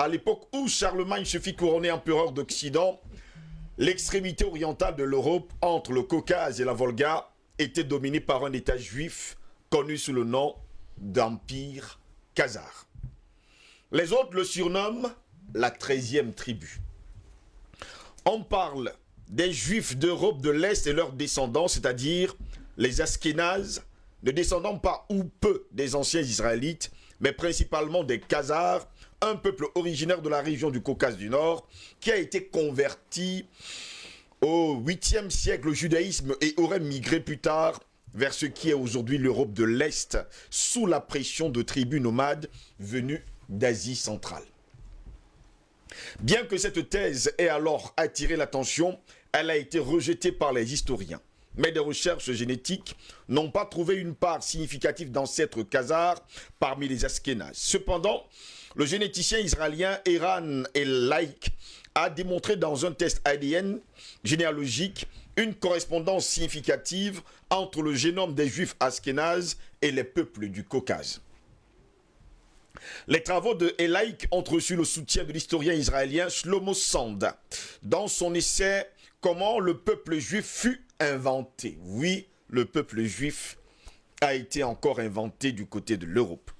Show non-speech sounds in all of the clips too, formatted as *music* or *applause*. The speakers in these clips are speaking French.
à l'époque où Charlemagne se fit couronner empereur d'Occident, l'extrémité orientale de l'Europe, entre le Caucase et la Volga, était dominée par un État juif connu sous le nom d'Empire Khazar. Les autres le surnomment la 13e tribu. On parle des Juifs d'Europe de l'Est et leurs descendants, c'est-à-dire les Askénazes, ne descendant pas ou peu des anciens Israélites, mais principalement des Khazars, un peuple originaire de la région du Caucase du Nord, qui a été converti au 8e siècle au judaïsme et aurait migré plus tard vers ce qui est aujourd'hui l'Europe de l'Est, sous la pression de tribus nomades venues d'Asie centrale. Bien que cette thèse ait alors attiré l'attention, elle a été rejetée par les historiens. Mais des recherches génétiques n'ont pas trouvé une part significative d'ancêtres khazars parmi les Askénazes. Cependant, le généticien israélien Eran El-Laik a démontré dans un test ADN généalogique une correspondance significative entre le génome des juifs askénazes et les peuples du Caucase. Les travaux de Elaïk ont reçu le soutien de l'historien israélien Shlomo Sand dans son essai Comment le peuple juif fut inventé. Oui, le peuple juif a été encore inventé du côté de l'Europe.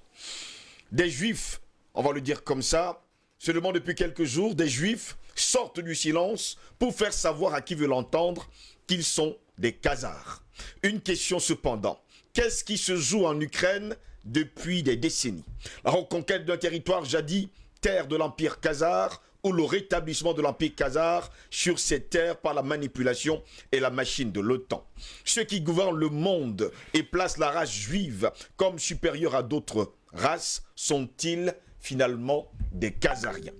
Des juifs, on va le dire comme ça, seulement depuis quelques jours, des juifs sortent du silence pour faire savoir à qui veut l'entendre qu'ils sont des Khazars. Une question cependant, qu'est-ce qui se joue en Ukraine depuis des décennies? La reconquête d'un territoire jadis terre de l'Empire Khazar ou le rétablissement de l'Empire Khazar sur ces terres par la manipulation et la machine de l'OTAN. Ceux qui gouvernent le monde et placent la race juive comme supérieure à d'autres races sont-ils finalement des Khazariens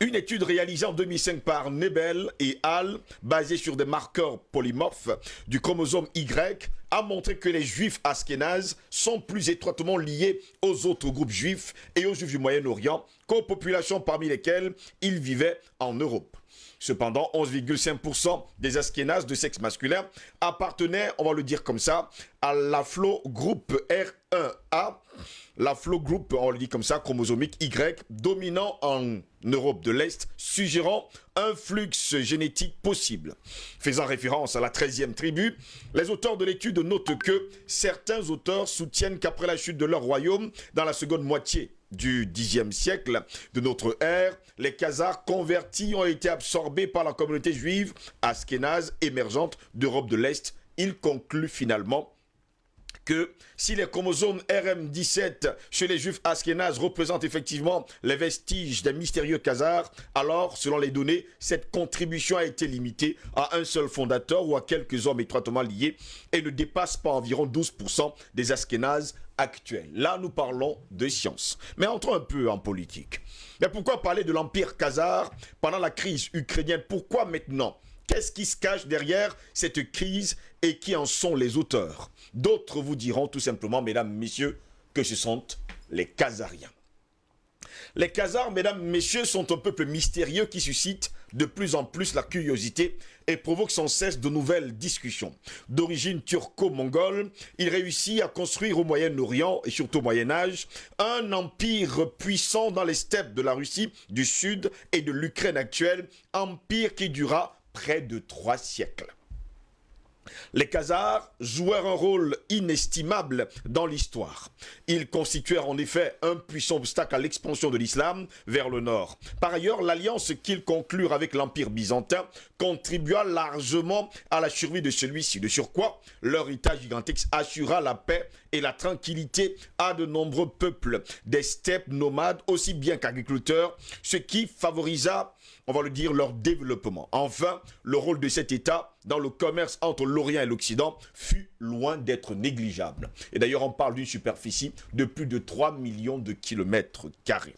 une étude réalisée en 2005 par Nebel et Hall, basée sur des marqueurs polymorphes du chromosome Y, a montré que les juifs askénazes sont plus étroitement liés aux autres groupes juifs et aux juifs du Moyen-Orient qu'aux populations parmi lesquelles ils vivaient en Europe. Cependant, 11,5% des Askénazes de sexe masculin appartenaient, on va le dire comme ça, à la flow groupe R1A, la flow groupe, on le dit comme ça, chromosomique Y, dominant en Europe de l'Est, suggérant un flux génétique possible. Faisant référence à la 13e tribu, les auteurs de l'étude notent que certains auteurs soutiennent qu'après la chute de leur royaume, dans la seconde moitié du Xe siècle de notre ère, les Khazars convertis ont été absorbés par la communauté juive askénaze émergente d'Europe de l'Est. Ils concluent finalement que si les chromosomes RM17 chez les juifs askénazes représentent effectivement les vestiges des mystérieux Khazars, alors, selon les données, cette contribution a été limitée à un seul fondateur ou à quelques hommes étroitement liés et ne dépasse pas environ 12% des askénazes actuels. Là, nous parlons de science. Mais entrons un peu en politique. Mais pourquoi parler de l'Empire Khazar pendant la crise ukrainienne? Pourquoi maintenant? Qu'est-ce qui se cache derrière cette crise et qui en sont les auteurs? D'autres vous diront tout simplement, mesdames, messieurs, que ce sont les Khazariens. Les Khazars, mesdames, messieurs, sont un peuple mystérieux qui suscite de plus en plus la curiosité et provoque sans cesse de nouvelles discussions. D'origine turco-mongole, il réussit à construire au Moyen-Orient et surtout au Moyen-Âge un empire puissant dans les steppes de la Russie du Sud et de l'Ukraine actuelle, empire qui dura près de trois siècles. Les Khazars jouèrent un rôle inestimable dans l'histoire. Ils constituèrent en effet un puissant obstacle à l'expansion de l'islam vers le nord. Par ailleurs, l'alliance qu'ils conclurent avec l'Empire byzantin contribua largement à la survie de celui-ci. De surcroît, leur état gigantesque assura la paix et la tranquillité à de nombreux peuples, des steppes nomades aussi bien qu'agriculteurs, ce qui favorisa, on va le dire, leur développement. Enfin, le rôle de cet État dans le commerce entre l'Orient et l'Occident fut loin d'être négligeable. Et d'ailleurs, on parle d'une superficie de plus de 3 millions de kilomètres carrés.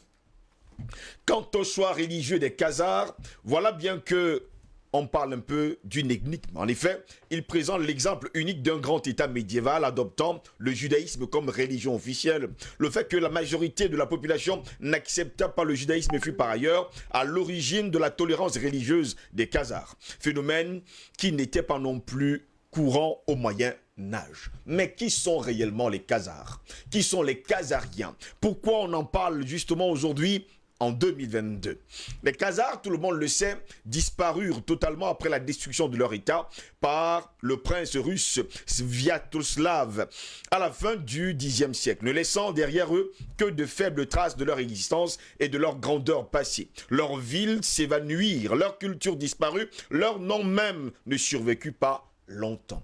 Quant au choix religieux des Khazars, voilà bien que on parle un peu d'une énigme. En effet, il présente l'exemple unique d'un grand État médiéval adoptant le judaïsme comme religion officielle. Le fait que la majorité de la population n'accepta pas le judaïsme fut par ailleurs à l'origine de la tolérance religieuse des Khazars. Phénomène qui n'était pas non plus courant au Moyen Âge. Mais qui sont réellement les Khazars? Qui sont les Khazariens? Pourquoi on en parle justement aujourd'hui en 2022. Les Khazars, tout le monde le sait, disparurent totalement après la destruction de leur État par le prince russe Sviatoslav à la fin du Xe siècle, ne laissant derrière eux que de faibles traces de leur existence et de leur grandeur passée. Leurs villes s'évanouirent, leur culture disparut, leur nom même ne survécut pas longtemps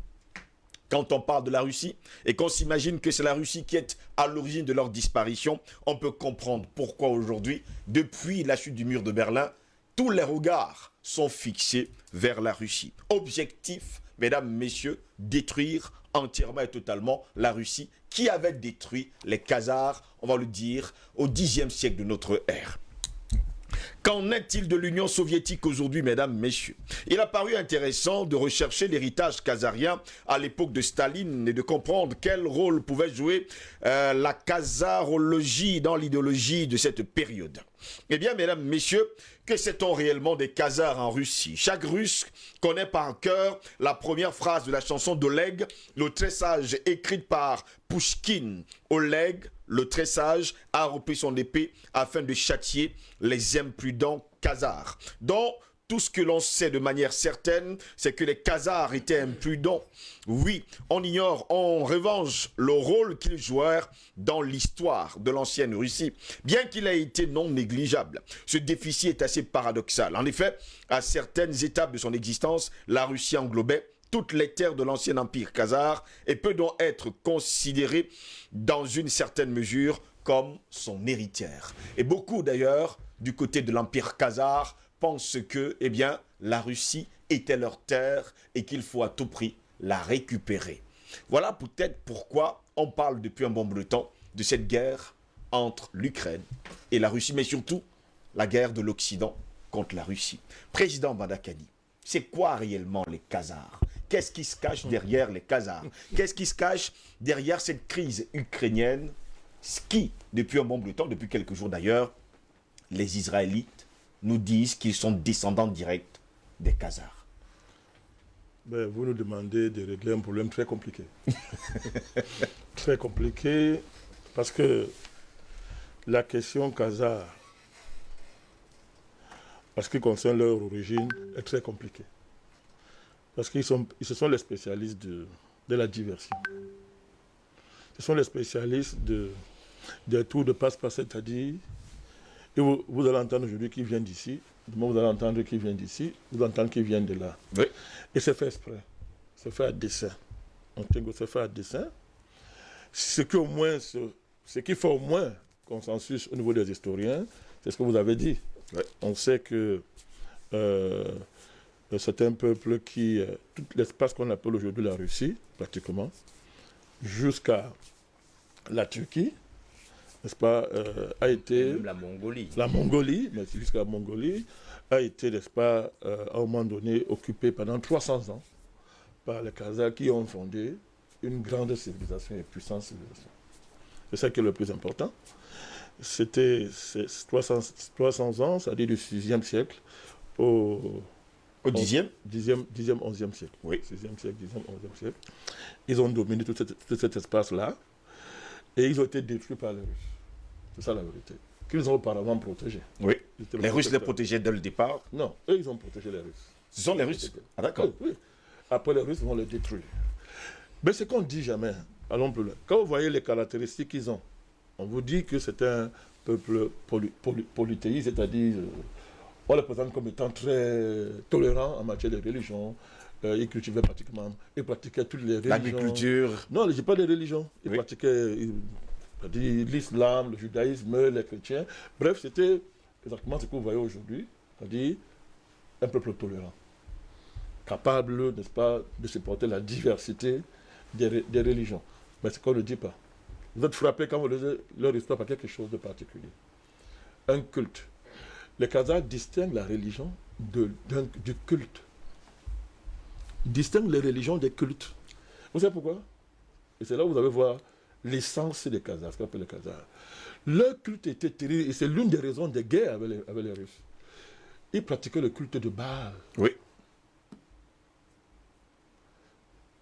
quand on parle de la Russie et qu'on s'imagine que c'est la Russie qui est à l'origine de leur disparition, on peut comprendre pourquoi aujourd'hui, depuis la chute du mur de Berlin, tous les regards sont fixés vers la Russie. Objectif, mesdames, messieurs, détruire entièrement et totalement la Russie qui avait détruit les Khazars, on va le dire, au Xe siècle de notre ère. Qu'en est-il de l'Union soviétique aujourd'hui, mesdames, messieurs? Il a paru intéressant de rechercher l'héritage khazarien à l'époque de Staline et de comprendre quel rôle pouvait jouer euh, la khazarologie dans l'idéologie de cette période. Eh bien, mesdames, messieurs, que sait-on réellement des Khazars en Russie? Chaque Russe connaît par cœur la première phrase de la chanson d'Oleg, le très sage, écrite par Pushkin. Oleg, le très sage, a repris son épée afin de châtier les imprudents Khazars. Donc, tout ce que l'on sait de manière certaine, c'est que les Khazars étaient imprudents. Oui, on ignore en revanche le rôle qu'ils jouèrent dans l'histoire de l'ancienne Russie, bien qu'il ait été non négligeable. Ce déficit est assez paradoxal. En effet, à certaines étapes de son existence, la Russie englobait toutes les terres de l'ancien empire khazar et peut donc être considérée dans une certaine mesure comme son héritière. Et beaucoup d'ailleurs, du côté de l'empire khazar, pensent que eh bien, la Russie était leur terre et qu'il faut à tout prix la récupérer. Voilà peut-être pourquoi on parle depuis un bon bout de temps de cette guerre entre l'Ukraine et la Russie, mais surtout la guerre de l'Occident contre la Russie. Président Badakani, c'est quoi réellement les Khazars? Qu'est-ce qui se cache derrière les Khazars Qu'est-ce qui se cache derrière cette crise ukrainienne Ce qui, depuis un bon bout de temps, depuis quelques jours d'ailleurs, les Israélites nous disent qu'ils sont descendants directs des Khazars. Ben, vous nous demandez de régler un problème très compliqué. *laughs* très compliqué parce que la question Khazar, parce qui concerne leur origine, est très compliquée. Parce qu'ils sont, ce sont les spécialistes de, la diversion. Ce sont les spécialistes de, des tours de passe-passe, c'est-à-dire et vous, allez entendre aujourd'hui qui vient d'ici, demain vous allez entendre qui vient d'ici, vous entendez qui vient de là. Et c'est fait exprès. C'est fait à dessin. C'est fait à dessin. Ce qui, au moins, ce, qui fait au moins consensus au niveau des historiens, c'est ce que vous avez dit. On sait que euh, c'est un peuple qui, euh, tout l'espace qu'on appelle aujourd'hui la Russie, pratiquement, jusqu'à la Turquie, n'est-ce pas, euh, a été... la Mongolie. La Mongolie, mais jusqu'à la Mongolie, a été, n'est-ce pas, euh, à un moment donné, occupée pendant 300 ans par les Khazars qui ont fondé une grande civilisation et puissante civilisation. C'est ça qui est le plus important. C'était 300, 300 ans, c'est-à-dire du 6e siècle au... Au 10e 10e, 10e 11e siècle. Oui. 6e siècle, 10e, 11e siècle. Ils ont dominé tout, tout cet espace-là et ils ont été détruits par les Russes. C'est ça la vérité. Qu'ils ont auparavant protégé. Oui. Les Russes les protégeaient dès le départ Non, eux, ils ont protégé les Russes. Ce sont les Russes Ah, d'accord. Oui, Après, les Russes vont les détruire. Mais ce qu'on dit jamais, allons plus loin. Quand vous voyez les caractéristiques qu'ils ont, on vous dit que c'est un peuple polythéiste, c'est-à-dire, euh, on les présente comme étant très tolérant en matière de religion. Euh, ils cultivaient pratiquement, ils pratiquaient toutes les religions. L'agriculture Non, je pas des religions. Ils pratiquaient l'islam, le judaïsme, les chrétiens. Bref, c'était exactement ce que vous voyez aujourd'hui, c'est-à-dire un peuple tolérant, capable, n'est-ce pas, de supporter la diversité des, religions. Mais ce qu'on ne dit pas. Vous êtes frappé quand vous lisez leur histoire par quelque chose de particulier. Un culte. Les Khazars distinguent la religion de, du culte. Ils distinguent les religions des cultes. Vous savez pourquoi? Et c'est là où vous allez voir l'essence des Khazars, ce qu'on appelle les Khazars. Leur culte était terrible et c'est l'une des raisons des guerres avec les, Russes. Ils pratiquaient le culte de Baal. Oui.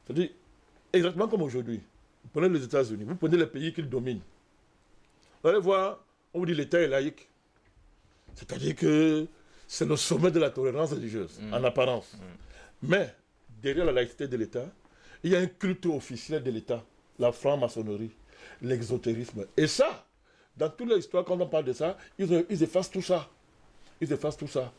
C'est-à-dire, exactement comme aujourd'hui. Vous prenez les États-Unis, vous prenez les pays qu'ils dominent. Vous allez voir, on vous dit l'État est laïque. C'est-à-dire que c'est le sommet de la tolérance religieuse, Mm. en apparence. Mais derrière la laïcité de l'État, il y a un culte officiel de l'État, la franc-maçonnerie, l'exotérisme. Et ça, dans toute l'histoire, quand on parle de ça, ils, ils effacent tout ça. Ils effacent tout ça.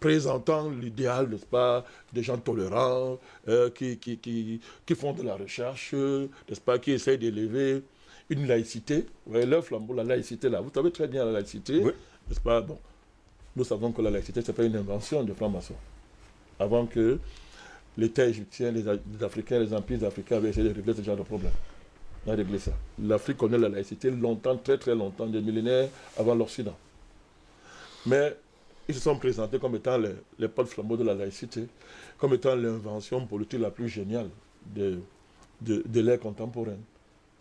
Présentant l'idéal, n'est-ce pas, des gens tolérants, euh, qui, qui, qui, qui font de la recherche, n'est-ce pas, qui essayent d'élever une laïcité. Vous voyez, leur flambeau, la laïcité là. Vous savez très bien la laïcité, Oui. n'est-ce pas Bon, nous savons que la laïcité, ce n'est pas une invention de francs-maçons. Avant que l'État égyptien, les, les Africains, les empires africains avaient essayé de régler ce genre de problème. On a réglé ça. L'Afrique connaît la laïcité longtemps, très très longtemps, des millénaires avant l'Occident. Mais ils se sont présentés comme étant les, les flambeaux de la laïcité, comme étant l'invention politique la plus géniale de, de, de l'ère contemporaine.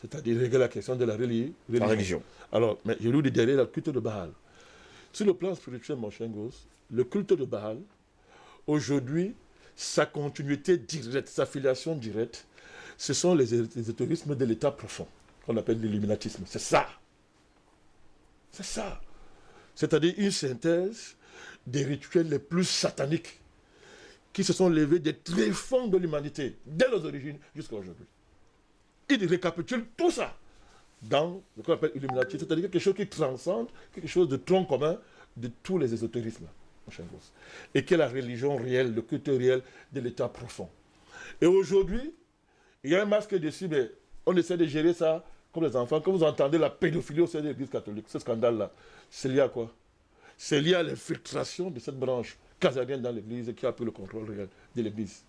C'est-à-dire régler la question de la reli- La religion. alors, mais je lui dis derrière le culte de Baal. Sur le plan spirituel, mon cher Gosse, le culte de Baal, aujourd'hui, sa continuité directe, sa filiation directe, ce sont les ésotérismes de l'état profond, qu'on appelle l'illuminatisme. C'est ça. C'est ça. C'est-à-dire une synthèse des rituels les plus sataniques qui se sont levés des tréfonds de l'humanité, dès les origines jusqu'à aujourd'hui. Il récapitule tout ça dans ce qu'on appelle Illuminati, c'est-à-dire quelque chose qui transcende, quelque chose de tronc commun de tous les ésotérismes, et qui est la religion réelle, le culte réel de l'état profond. Et aujourd'hui, il y a un masque dessus, mais on essaie de gérer ça comme les enfants. Quand vous entendez la pédophilie au sein de l'Église catholique, ce scandale-là, c'est lié à quoi? C'est lié à l'infiltration de cette branche casarienne dans l'Église qui a pris le contrôle réel de l'Église.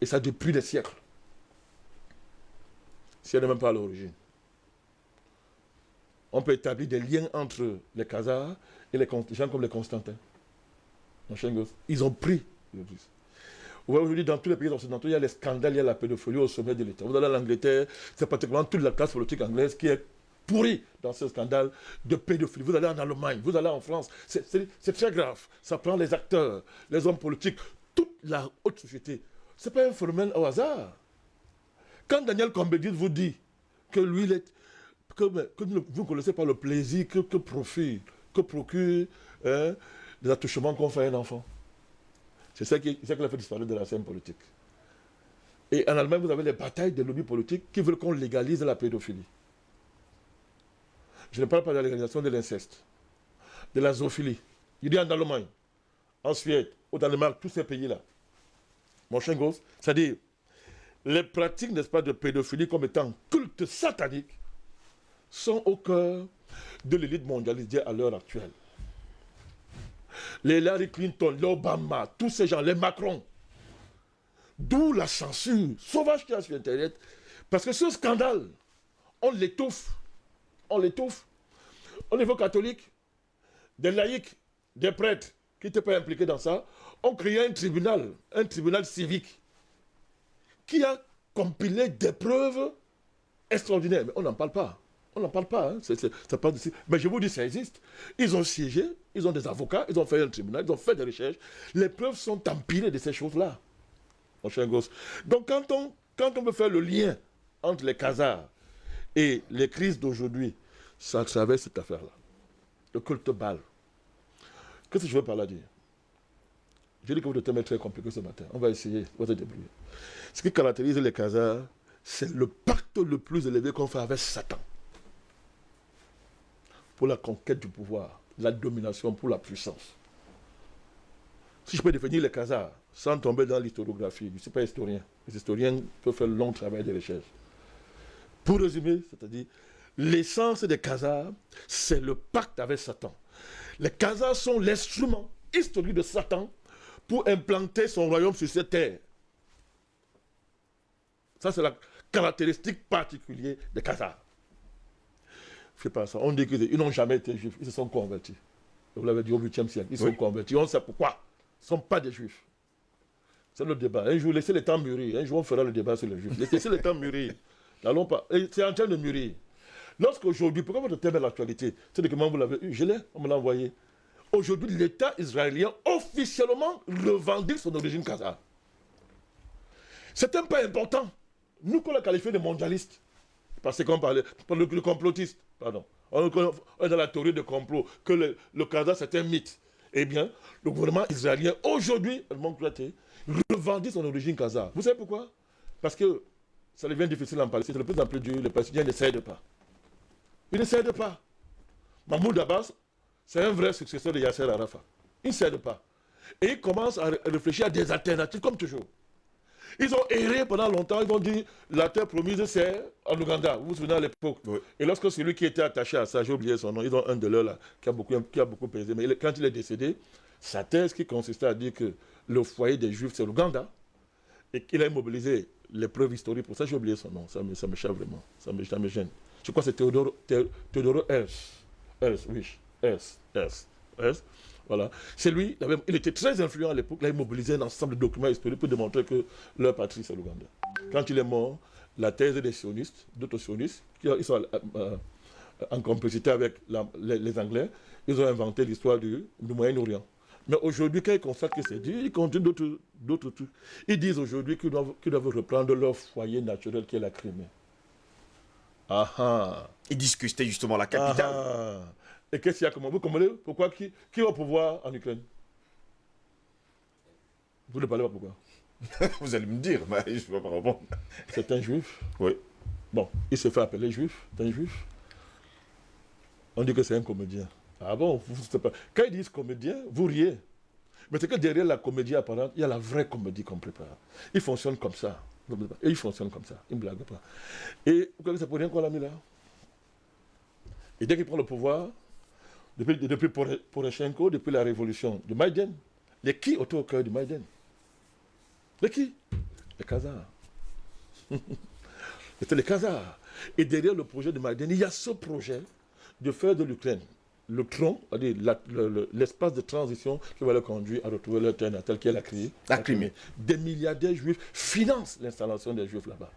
Et ça depuis des siècles. Si elle n'est même pas à l'origine on peut établir des liens entre les Khazars et les gens comme les Constantins. Ils ont pris l'Église. Vous voyez, Aujourd'hui, dans tous les pays occidentaux, il y a les scandales, il y a la pédophilie au sommet de l'État. Vous allez en Angleterre, c'est particulièrement toute la classe politique anglaise qui est pourrie dans ce scandale de pédophilie. Vous allez en Allemagne, vous allez en France, c'est très grave. Ça prend les acteurs, les hommes politiques, toute la haute société. Ce n'est pas un phénomène au hasard. Quand Daniel Combedit vous dit que lui, il est, que, vous ne connaissez pas le plaisir que, que procure hein, les attouchements qu'on fait à un enfant. C'est ça qui, ça fait disparaître de la scène politique. Et en Allemagne, vous avez les batailles des lobbies politiques qui veulent qu'on légalise la pédophilie. Je ne parle pas de la légalisation de l'inceste, de la zoophilie. Il dit en Allemagne, en Suède, au Danemark, tous ces pays-là. Mon gosse, c'est-à-dire les pratiques, n'est-ce pas, de pédophilie comme étant culte satanique sont au cœur de l'élite mondialisée à l'heure actuelle. Les Larry Clinton, les Obama, tous ces gens, les Macron. D'où la censure sauvage qu'il y a sur Internet. Parce que ce scandale, on l'étouffe. On l'étouffe. Au niveau catholique, des laïcs, des prêtres qui n'étaient pas impliqués dans ça, ont créé un tribunal, un tribunal civique, qui a compilé des preuves extraordinaires. Mais on n'en parle pas. On n'en parle pas. hein. Ça parle de- Mais je vous dis, ça existe. Ils ont siégé, ils ont des avocats, ils ont fait un tribunal, ils ont fait des recherches. Les preuves sont empilées de ces choses-là. Mon cher gosse. Donc quand on, quand on veut faire le lien entre les casards et les crises d'aujourd'hui, ça traverse cette affaire-là. Le culte bal. Qu'est-ce que je veux par là dire? Je dis que votre thème est très compliqué ce matin. On va essayer, on va se. Ce qui caractérise les casards, c'est le pacte le plus élevé qu'on fait avec Satan. Pour la conquête du pouvoir, la domination, pour la puissance. Si je peux définir les casards sans tomber dans l'historiographie, je ne suis pas historien. Les historiens peuvent faire un long travail de recherche. Pour résumer, c'est-à-dire, l'essence des casards, c'est le pacte avec Satan. Les casards sont l'instrument historique de Satan pour implanter son royaume sur cette terre. Ça, c'est la caractéristique particulière des casards. Je sais pas ça. On dit qu'ils n'ont jamais été juifs. Ils se sont convertis. Vous l'avez dit au 8e siècle. Ils sont Oui. convertis. On sait pourquoi. Ils ne sont pas des juifs. C'est le débat. Un jour, laissez le temps mûrir. Un jour, on fera le débat sur les juifs. Laissez le temps mûrir. *laughs* N'allons pas. C'est en train de mûrir. Lorsqu'aujourd'hui, pourquoi votre thème est l'actualité? C'est comment vous l'avez eu Je l'ai, on me l'a envoyé. Aujourd'hui, l'État israélien officiellement revendique son origine khazare. C'est un pas important. Nous, qu'on l'a qualifié de mondialiste, parce qu'on parlait, par le, le complotiste, pardon. on est dans la théorie de complot, que le, le c'est un mythe. Eh bien, le gouvernement israélien, aujourd'hui, revendique son origine Kaza. Vous savez pourquoi? Parce que ça devient difficile en Palestine, de plus en plus dur, les Palestiniens ne cèdent pas. Ils ne cèdent pas. Mahmoud Abbas, c'est un vrai successeur de Yasser Arafat. Il ne cède pas. Et ils commencent à réfléchir à des alternatives, comme toujours. Ils ont erré pendant longtemps, ils ont dit la terre promise c'est en Ouganda, vous vous souvenez à l'époque. Et lorsque celui qui était attaché à ça, j'ai oublié son nom, ils ont un de leurs là, qui a beaucoup, qui a beaucoup pesé, mais quand il est décédé, sa thèse qui consistait à dire que le foyer des Juifs c'est l'Ouganda, et qu'il a immobilisé les preuves historiques pour ça, j'ai oublié son nom, ça me, ça me vraiment, ça me, ça me gêne. Je crois que c'est Théodoro, Théodoro Hers, oui, Hers, Hers, voilà. C'est lui, il était très influent à l'époque, il a immobilisé un ensemble de documents historiques pour démontrer que leur patrie, c'est l'Ouganda. Quand il est mort, la thèse des sionistes, d'autres sionistes, qui sont euh, euh, en complicité avec les, Anglais, ils ont inventé l'histoire du, Moyen-Orient. Mais aujourd'hui, quand ils constatent que c'est dit, ils continuent d'autres trucs. Ils disent aujourd'hui qu'ils doivent, doivent, reprendre leur foyer naturel qui est la Crimée. Ah ah. Ils disent justement la capitale. Ah, ah. Et qu'est-ce qu'il y a comme vous comprenez Pourquoi qui, qui au pouvoir en Ukraine? Vous ne parlez pas pourquoi? *laughs* Vous allez me dire, mais je ne peux pas répondre. C'est un juif? Oui. Bon, il se fait appeler juif. C'est un juif? On dit que c'est un comédien. Ah bon? Vous, pas. Quand ils disent comédien, vous riez. Mais c'est que derrière la comédie apparente, il y a la vraie comédie qu'on prépare. Il fonctionne comme ça. Et il fonctionne comme ça. Il ne blague pas. Et vous savez que c'est pour rien qu'on l'a mis là? Et dès qu'il prend le pouvoir, depuis, depuis Poroshenko, depuis la révolution du Maïden. Les qui autour au cœur du Maïden Les qui? Les Khazars. *laughs* C'était les Khazars. Et derrière le projet de Maïden, il y a ce projet de faire de l'Ukraine le tronc, l'espace de transition qui va le conduire à retrouver leur terre natale qui est la Crimée. La Crimée. Des milliardaires juifs financent l'installation des juifs là-bas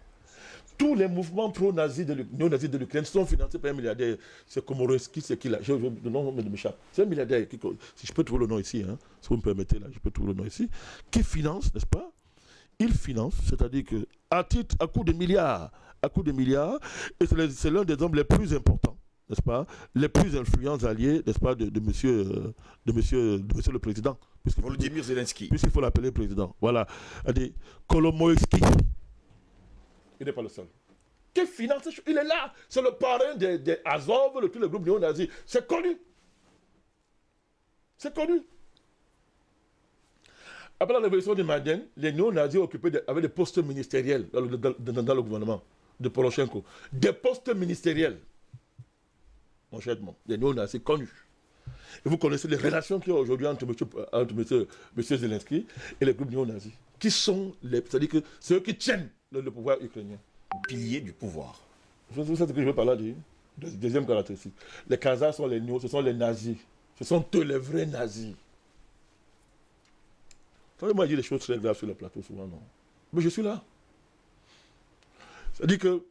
tous les mouvements pro-nazis, néo-nazis de l'Ukraine sont financés par un milliardaire. C'est Komorowski, c'est qui là? Je, Le nom m'échappe. C'est un milliardaire, qui, si je peux trouver le nom ici, hein, si vous me permettez, là, je peux trouver le nom ici, qui finance, n'est-ce pas? Il finance, c'est-à-dire que à titre, à coup de milliards, à coup de milliards, et c'est l'un des hommes les plus importants, n'est-ce pas? Les plus influents alliés, n'est-ce pas, de, monsieur, de, monsieur, de monsieur le président. Volodymyr Zelensky. Puisqu'il faut l'appeler président. Voilà. Kolomoïski. Il n'est pas le seul. Qui finance Il est là. C'est le parrain des, des Azov, de tous les groupes néo-nazis. C'est connu. C'est connu. Après la révolution de Maden, les néo-nazis avaient des postes ministériels dans le, le, gouvernement de Poroshenko. Des postes ministériels. Mon cher les néo-nazis connus. Et vous connaissez les relations qu'il y a aujourd'hui entre, M. Zelensky et les groupes néo-nazis. Qui sont les. C'est-à-dire que c'est eux qui tiennent le, pouvoir ukrainien. Pilier du pouvoir. C'est ce que je veux parler. Deuxième caractéristique. Les Khazars sont les ce sont les nazis. Ce sont eux les vrais nazis. Vous savez, moi, je dis des choses très graves sur le plateau souvent, non Mais je suis là. C'est-à-dire que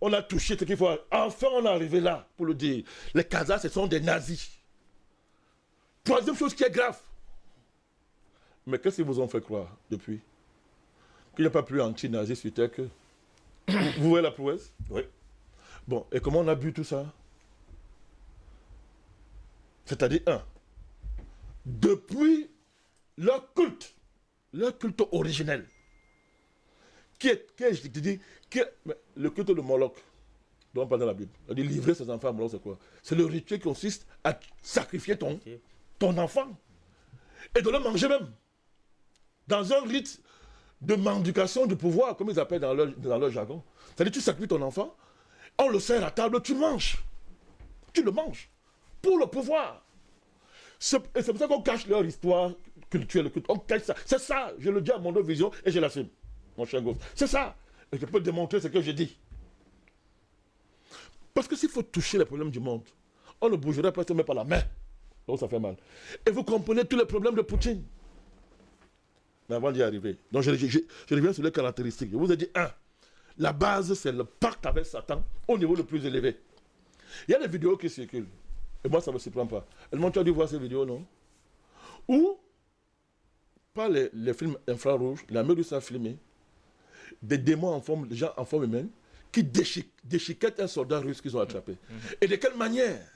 on a touché ce qu'il faut. Enfin, on est arrivé là pour le dire. Les Khazars, ce sont des nazis. Troisième chose qui est grave. Mais qu'est-ce qu'ils vous ont fait croire depuis? Qu'il n'y a pas plus anti-nazi sur Terre que... Vous voyez la prouesse Oui. Bon, et comment on a bu tout ça C'est-à-dire, un, depuis leur culte, leur culte originel, qui est, qui est je te dis, qui est, le culte de Moloch, dont on parle dans la Bible, on dit livrer ses enfants à Moloch, c'est quoi C'est le rituel qui consiste à sacrifier ton, ton enfant et de le manger même. Dans un rite de mendication du pouvoir, comme ils appellent dans leur, jargon. C'est-à-dire, tu sacrifies ton enfant, on le sert à table, tu manges. Tu le manges. Pour le pouvoir. C'est pour ça qu'on cache leur histoire culturelle. On cache ça. C'est ça, je le dis à mon vision et je l'assume, mon cher gosse. C'est ça. Et je peux démontrer ce que je dis. Parce que s'il faut toucher les problèmes du monde, on ne bougerait pas même par la main. Donc ça fait mal. Et vous comprenez tous les problèmes de Poutine. Mais avant d'y arriver, donc je, reviens sur les caractéristiques. Je vous ai dit, un, la base, c'est le pacte avec Satan au niveau le plus élevé. Il y a des vidéos qui circulent. Et moi, ça ne me surprend pas. Elle tu as dû voir ces vidéos, non? Ou, par les, films infrarouges, la Méduse a filmé des démons en forme, des gens en forme humaine, qui déchiquettent un soldat russe qu'ils ont attrapé. Et de quelle manière?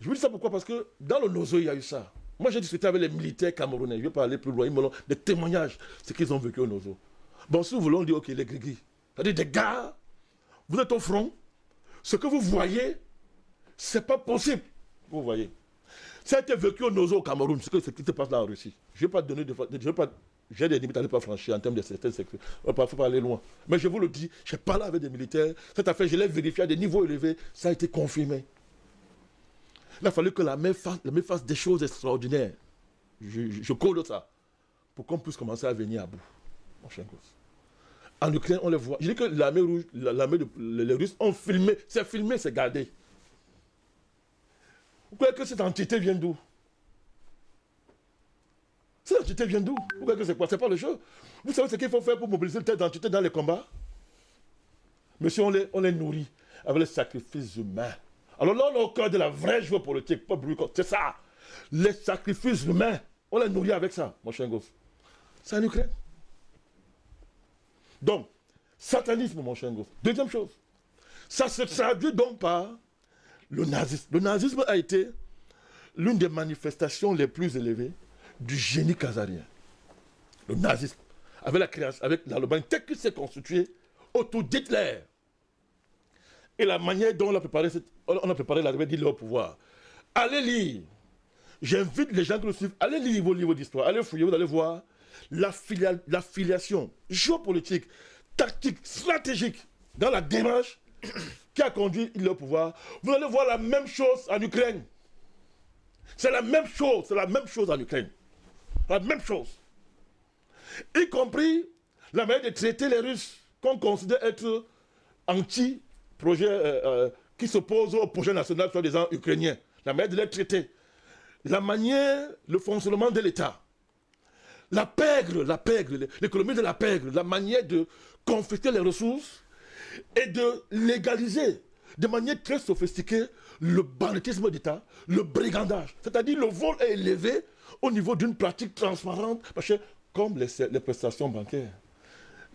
Je vous dis ça pourquoi? Parce que dans le Nozo, il y a eu ça. Moi, j'ai discuté avec les militaires camerounais. Je vais pas aller plus loin. Ils me l'ont des témoignages, ce qu'ils ont vécu au Nozo. Bon, si vous voulez, on dit, ok, les grigris. C'est-à-dire des gars, vous êtes au front, ce que vous voyez, c'est pas possible. Vous voyez. Ça a été vécu au Nozo au Cameroun, ce, ce qui se passe là en Russie. Je ne vais pas donner de. Je j'ai des limites à ne pas franchir en termes de certaines secteurs. Il ne faut pas aller loin. Mais je vous le dis, j'ai parlé avec des militaires. Cette affaire, je l'ai vérifiée à des niveaux élevés. Ça a été confirmé. Il a fallu que la main fasse, des choses extraordinaires. Je, je, code ça. Pour qu'on puisse commencer à venir à bout. En Ukraine, on les voit. Je dis que l'armée rouge, l'armée les Russes ont filmé. C'est filmé, c'est gardé. Vous croyez que cette entité vient d'où? Cette entité vient d'où? Vous croyez que c'est quoi? C'est pas le jeu? Vous savez ce qu'il faut faire pour mobiliser cette entité dans les combats? Monsieur, on les, on les nourrit avec les sacrifices humains. Alors là, on est au cœur de la vraie joie politique, pas C'est ça. Les sacrifices humains, on les nourrit avec ça, mon cher gosse. C'est en Ukraine. Donc, satanisme, mon cher gosse. Deuxième chose, ça se traduit donc par le nazisme. Le nazisme a été l'une des manifestations les plus élevées du génie kazarien. Le nazisme, avec la création, avec l'Allemagne, tel qu'il s'est constitué autour d'Hitler. Et la manière dont on a préparé, cette, d'Hitler au pouvoir. Allez lire. J'invite les gens qui le suivent, allez lire vos livres d'histoire, allez fouiller, vous allez voir la, filiation géopolitique, tactique, stratégique dans la démarche qui a conduit le pouvoir, vous allez voir la même chose en Ukraine. C'est la même chose, c'est la même chose en Ukraine. La même chose. Y compris la manière de traiter les Russes qu'on considère être anti-projet euh, euh, qui s'oppose au projet national soi-disant ukrainien. La manière de les traiter. La manière, le fonctionnement de l'État. La pègre, la pègre, l'économie de la pègre, la manière de confisquer les ressources et de légaliser de manière très sophistiquée le banditisme d'État, le brigandage. C'est-à-dire le vol est élevé au niveau d'une pratique transparente, comme les, les prestations bancaires,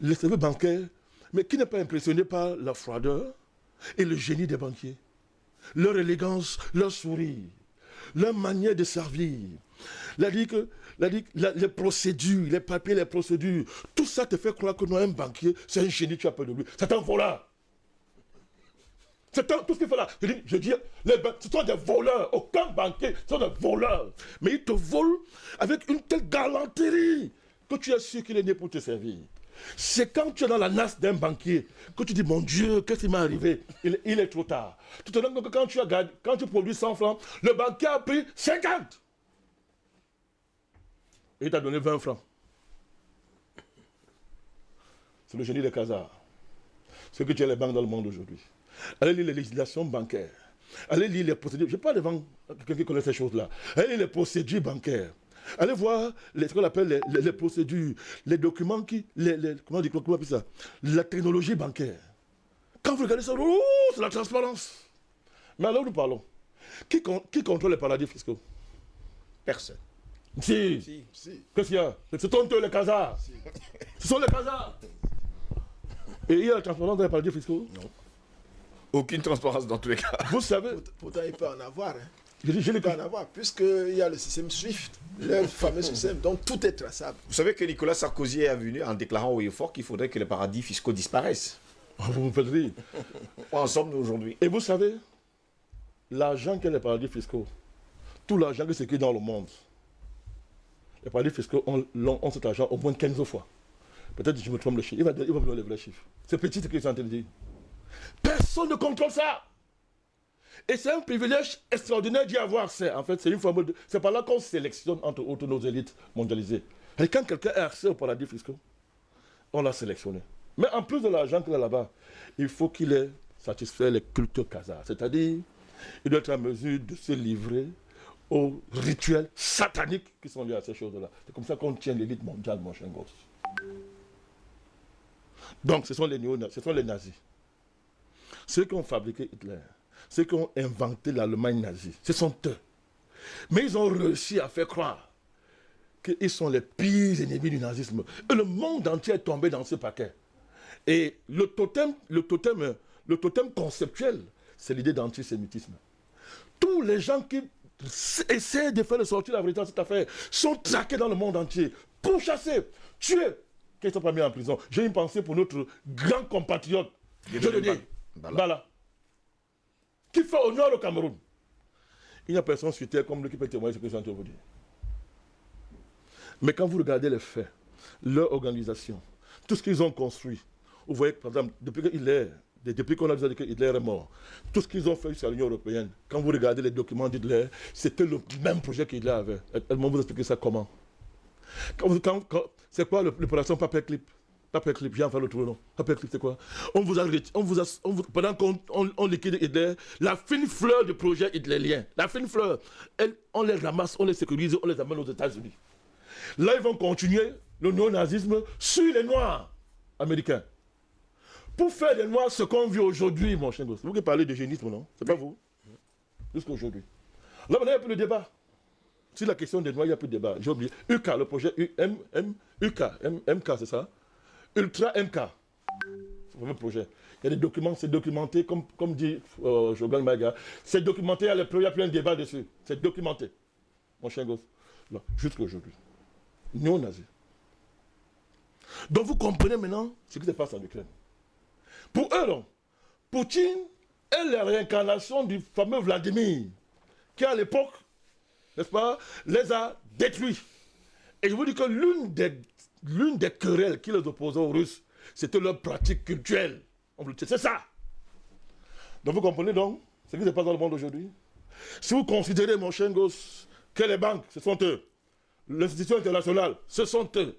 les services bancaires, mais qui n'est pas impressionné par la froideur et le génie des banquiers, leur élégance, leur sourire, leur manière de servir, les procédures, les papiers, les procédures, tout ça te fait croire que non, un banquier, c'est un génie, tu as peur de lui. C'est un voleur. C'est tout ce qu'il fait là. Je dis, je dis les, ce sont des voleurs. Aucun banquier, ce sont des voleurs. Mais ils te volent avec une telle galanterie que tu es sûr qu'il est né pour te servir. C'est quand tu es dans la nasse d'un banquier que tu dis, mon Dieu, qu'est-ce qui m'est arrivé? Il, est trop tard. Tu te donnes que quand tu, as, quand tu produis 100 francs, le banquier a pris 50 et il t'a donné 20 francs. C'est le génie des casards. Ce que tu as les banques dans le monde aujourd'hui. Allez lire les législations bancaires. Allez lire les procédures. Je parle devant quelqu'un qui connaît ces choses-là. Allez lire les procédures bancaires. Allez voir les, ce qu'on appelle les, procédures, les documents qui. Les, comment on dit comment on ça? La technologie bancaire. Quand vous regardez ça, oh, c'est la transparence. Mais alors nous parlons. Qui, qui contrôle les paradis fiscaux? Personne. Si. si. Qu'est-ce qu'il y a? C'est honteux les casards. Ce sont les casards. Et il y a la transparence dans les paradis fiscaux? Non. Aucune transparence dans tous les cas. Vous savez. Pourtant, il peut en avoir. Hein. Je, je il peut en avoir, puisqu'il y a le système SWIFT, le fameux système, dont tout est traçable. Vous savez que Nicolas Sarkozy est venu en déclarant au fort qu'il faudrait que les paradis fiscaux disparaissent. Vous me faites rire. En somme, aujourd'hui? Et vous savez, l'argent que les paradis fiscaux, tout l'argent qui circule dans le monde, les paradis fiscaux ont, ont, cet argent au moins 15 fois. Peut-être que je me trompe le chiffre. Il va, il va me donner les vrais chiffres. C'est petit ce qu'ils sont en train de dire. Personne ne contrôle ça. Et c'est un privilège extraordinaire d'y avoir accès. En fait, c'est une forme. C'est par là qu'on sélectionne entre autres nos élites mondialisées. Et quand quelqu'un a accès au paradis fiscal, on l'a sélectionné. Mais en plus de l'argent qu'il a là-bas, il faut qu'il ait satisfait les cultures kazars. C'est-à-dire, il doit être en mesure de se livrer aux rituels sataniques qui sont liés à ces choses-là. C'est comme ça qu'on tient l'élite mondiale, mon cher gosse. Donc, ce sont les, ce sont les nazis. Ceux qui ont fabriqué Hitler, ceux qui ont inventé l'Allemagne nazie, ce sont eux. Mais ils ont réussi à faire croire qu'ils sont les pires ennemis du nazisme. Et le monde entier est tombé dans ce paquet. Et le totem, le totem, le totem conceptuel, c'est l'idée d'antisémitisme. Tous les gens qui essaient de faire sortir la vérité dans cette affaire sont traqués dans le monde entier, pourchassés, tués. Qui ne sont pas mis en prison. J'ai une pensée pour notre grand compatriote, je le dis, Bala, qui fait honneur au Cameroun. Il n'y a personne sur terre comme lui qui peut témoigner ce que je suis vous dire. Mais quand vous regardez les faits, leur organisation, tout ce qu'ils ont construit, vous voyez que, par exemple, depuis depuis qu'on a dit que Hitler est mort, tout ce qu'ils ont fait sur l'Union européenne, quand vous regardez les documents d'Hitler, c'était le même projet qu'Hitler avait. Elle va vous expliquer ça comment. c'est quoi l'opération Paperclip Paperclip, j'ai enfin le trou, non? Paperclip, c'est quoi? On vous a, on vous a, Pendant qu'on on, liquide Hitler, la fine fleur du projet hitlérien, la fine fleur, elle, on les ramasse, on les sécurise, on les amène aux États-Unis. Là, ils vont continuer le néo-nazisme sur les Noirs américains. Pour faire des Noirs ce qu'on vit aujourd'hui, mon cher C'est vous qui parlez de génisme, non? C'est pas vous? Jusqu'à aujourd'hui. Là, maintenant, il n'y a plus de débat. Sur la question des Noirs, il n'y a plus de débat. J'ai oublié. UK, le projet UK, MK, c'est ça? Ultra MK. Le projet. Il y a des documents, c'est documenté, comme, comme dit euh, Jogan Maga. C'est documenté, il n'y a plus un débat dessus. C'est documenté. Mon cher gosse. Jusqu'à aujourd'hui néo-nazis. Donc vous comprenez maintenant ce qui se passe en Ukraine. Pour eux, Poutine est la réincarnation du fameux Vladimir, qui à l'époque, n'est-ce pas, les a détruits. Et je vous dis que l'une des, l'une des querelles qui les opposait aux Russes, c'était leur pratique culturelle. C'est ça. Donc vous comprenez donc ce qui se passe dans le monde aujourd'hui? Si vous considérez, mon cher gosse, que les banques, ce sont eux, l'institution internationale, ce sont eux.